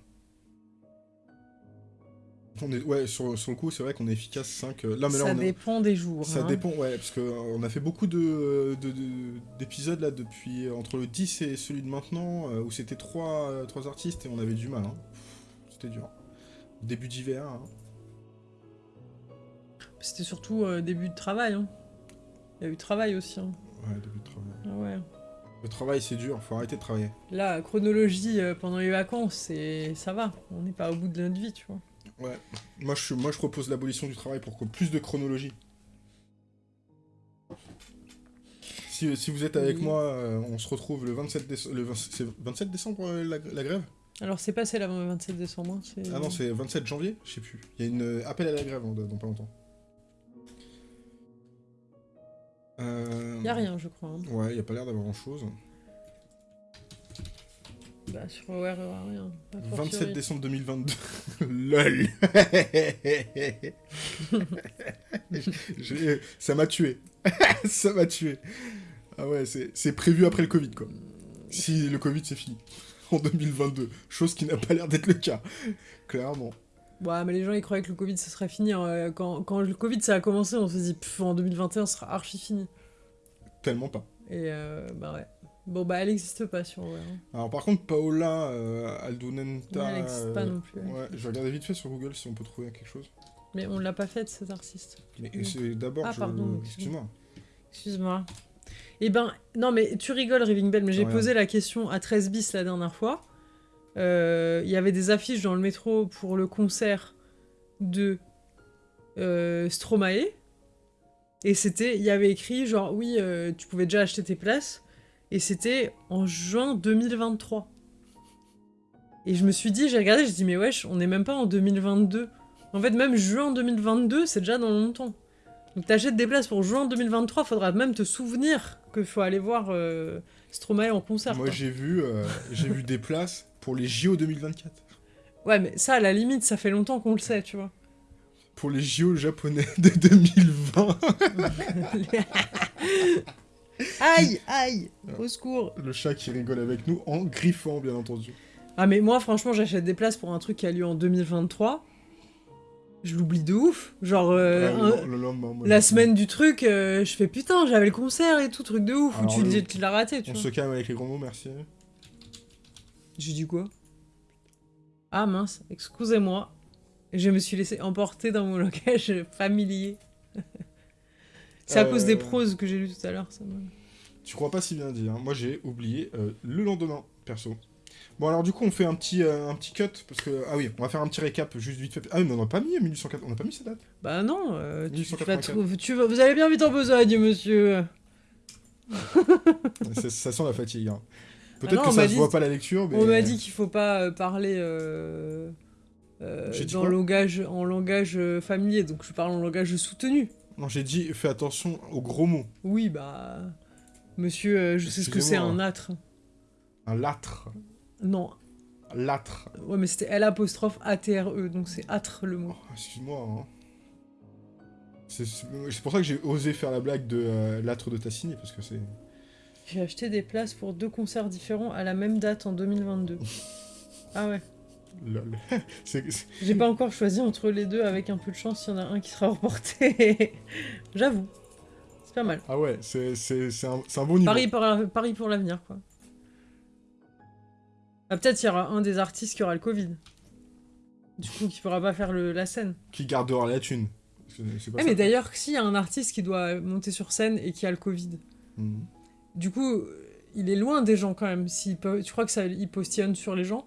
On est, ouais, sur, sur le coup, c'est vrai qu'on est efficace 5. là, mais là, Ça on dépend des jours. Ça hein. dépend, ouais, parce qu'on a fait beaucoup de- de- de- d'épisodes là depuis entre le 10 et celui de maintenant, où c'était trois, euh, trois artistes et on avait du mal. hein. C'était dur. Début d'hiver. hein. C'était surtout euh, début de travail. hein. Il y a eu travail aussi. hein. Ouais, début de travail. Ah ouais. Le travail, c'est dur, faut arrêter de travailler. Là, chronologie euh, pendant les vacances, c'est ça va. On n'est pas au bout de notre vie, tu vois. Ouais. Moi, je, moi, je propose l'abolition du travail pour que plus de chronologie. Si, si vous êtes avec Oui. moi, euh, on se retrouve le 27 décembre. Le 20 c'est 27 décembre la, la grève? Alors, c'est passé là, le 27 décembre. hein, c'est- Ah non, c'est 27 janvier Je sais plus. Il y a une euh, appel à la grève hein, dans, pas longtemps. Euh... Y a rien, je crois. hein. Ouais, y a pas l'air d'avoir grand chose. Bah, sur Aware, rien. A 27 fortiori. décembre 2022. (laughs) LOL (laughs) J'ai- Ça m'a tué. (laughs) Ça m'a tué. Ah ouais, c'est c'est prévu après le Covid, quoi. Si le Covid, c'est fini. (laughs) En 2022. Chose qui n'a pas l'air d'être le cas. Clairement. Ouais, mais les gens ils croyaient que le Covid ça serait fini. hein. Quand, quand le Covid ça a commencé, on se dit pff, en 2021 ce sera archi fini. Tellement pas. Et euh, bah ouais. Bon bah elle existe pas sur hein. Alors par contre, Paola euh, Aldunenta... Ouais, elle existe pas euh, non plus. Ouais, je vais regarder vite fait sur Google si on peut trouver quelque chose. Mais on l'a pas fait cet artiste. Mais c'est d'abord, Ah, je- pardon, excuse-moi. Excuse-moi. Eh ben, non mais tu rigoles Raving Bell, mais j'ai Rien. posé la question à 13 bis la dernière fois. Euh, Il y avait des affiches dans le métro pour le concert de euh, Stromae. Et c'était, il y avait écrit genre oui, euh, tu pouvais déjà acheter tes places. Et c'était en juin 2023. Et je me suis dit, j'ai regardé, j'ai dit mais wesh, on n'est même pas en 2022. En fait, même juin 2022, c'est déjà dans longtemps. Donc t'achètes des places pour juin 2023, faudra même te souvenir qu'il faut aller voir euh, Stromae en concert. Moi j'ai vu, euh, (laughs) j'ai vu des places pour les JO 2024. Ouais, mais ça, à la limite, ça fait longtemps qu'on le sait, tu vois. Pour les JO japonais de 2020. (laughs) aïe, aïe, au secours. Le chat qui rigole avec nous en griffant, bien entendu. Ah, mais moi, franchement, j'achète des places pour un truc qui a lieu en 2023. Je l'oublie de ouf. Genre, euh, un- le, le lendemain, moi, la semaine du truc, euh, je fais putain, j'avais le concert et tout, truc de ouf. Ou tu le- dis tu l'as raté, tu On vois. se calme avec les gros mots, merci. J'ai dit quoi? Ah mince, excusez-moi. Je me suis laissé emporter dans mon langage (laughs) familier. C'est à cause des Euh. proses que j'ai lu tout à l'heure. Ça me- Tu crois pas si bien dire. hein. Moi j'ai oublié euh, le lendemain, perso. Bon alors du coup on fait un petit, euh, un petit cut, parce que... Ah oui, on va faire un petit récap juste vite fait. Ah oui, mais on n'a pas mis 1804, on n'a pas mis cette date. Bah non, euh, tu, tu vas 1884. trou- tu vas- vous allez bien vite en besogne, monsieur. (laughs) ça, ça sent la fatigue. hein. Ah Peut-être que on ça m'a se dit- voit pas la lecture, mais... On m'a dit qu'il faut pas euh, parler euh, euh, dans langage, en langage familier, donc je parle en langage soutenu. Non, j'ai dit fais attention aux gros mots. Oui, bah... Monsieur, je sais ce que c'est un âtre. Un lâtre. Non, Lâtre. ouais, mais c'était L apostrophe A-T-R-E, donc c'est âtre le mot. Oh, Excuse-moi. Hein. C'est pour ça que j'ai osé faire la blague de euh, l'âtre de Tassini, parce que c'est... J'ai acheté des places pour deux concerts différents à la même date en 2022. (laughs) ah ouais. Lol. (laughs) J'ai pas encore choisi entre les deux, avec un peu de chance, il y en a un qui sera (laughs) reporté. J'avoue. C'est pas mal. Ah ouais, c'est un, un bon niveau. Paris pour, Paris pour l'avenir, quoi. Ah, peut-être il y aura un des artistes qui aura le Covid. Du coup, qui pourra pas faire le- la scène. Qui gardera la thune. Pas Eh, ça. mais d'ailleurs, s'il y a un artiste qui doit monter sur scène et qui a le Covid, Mhm. du coup, il est loin des gens quand même. Peut... Tu crois que ça il postillonne sur les gens?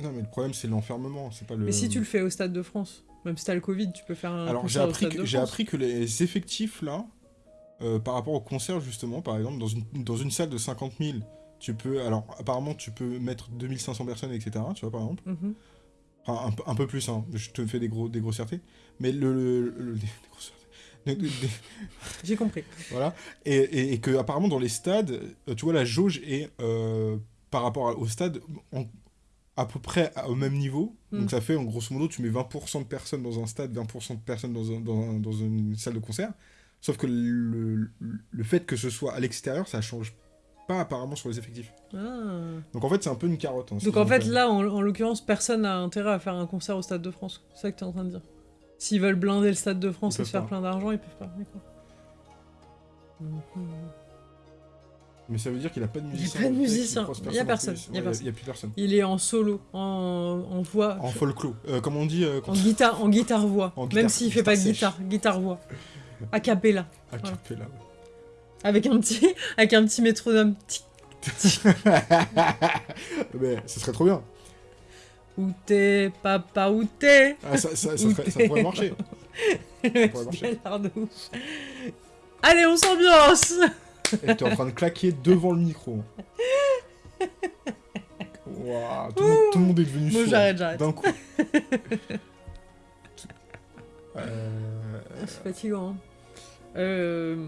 Non, mais le problème, c'est l'enfermement, c'est pas le... Mais si tu le fais au Stade de France, même si t'as le Covid, tu peux faire un Alors, j'ai appris, que, appris les effectifs, là, euh, par rapport au concert, justement, par exemple, dans une, dans une salle de 50 000, tu peux... Alors, apparemment, tu peux mettre 2500 personnes, etc., tu vois, par exemple. Mhm. Enfin, un, peu- un peu plus, hein. Je te fais des, gros, des grossièretés. Mais le... le- le- (laughs) des grossièretés. (laughs) J'ai compris. voilà. Et, et, et que apparemment dans les stades, euh, tu vois, la jauge est euh, par rapport au stade en- à peu près au même niveau. Mm. Donc ça fait en grosso modo, tu mets 20% de personnes dans un stade, 20% de personnes dans, un- dans, un- dans une salle de concert. Sauf que le, le fait que ce soit à l'extérieur, ça change pas apparemment sur les effectifs. Ah. Donc en fait, c'est un peu une carotte. hein, Donc en fait, là, en, en l'occurrence, personne n'a intérêt à faire un concert au Stade de France. C'est ça que tu es en train de dire. S'ils veulent blinder le Stade de France Ils et se faire plein d'argent, ils peuvent pas. D'accord. Mais ça veut dire qu'il a pas de Il y a musicien. pas de musicien. Il y a personne, il y a Ouais, personne. Il y a plus personne. Il est en solo, en, en voix, En folklore. Euh, comme on dit euh, en guitare, en guitare voix. En Même s'il fait pas de guitare guitare, voix. A cappella, à cappella. Avec un petit, (laughs) avec un petit métronome. Tic, (laughs) Mais ce serait trop bien. Où t'es, papa, où t'es? Ah, ça, ça, ça (laughs) ça pourrait marcher. Mec, pourrait marcher. Allez, on s'ambiance Et t'es en train de claquer devant le micro. Waouh, tout, le monde- tout le monde est devenu Bon, j'arrête, j'arrête. D'un coup. Euh, C'est fatigant. hein. Euh,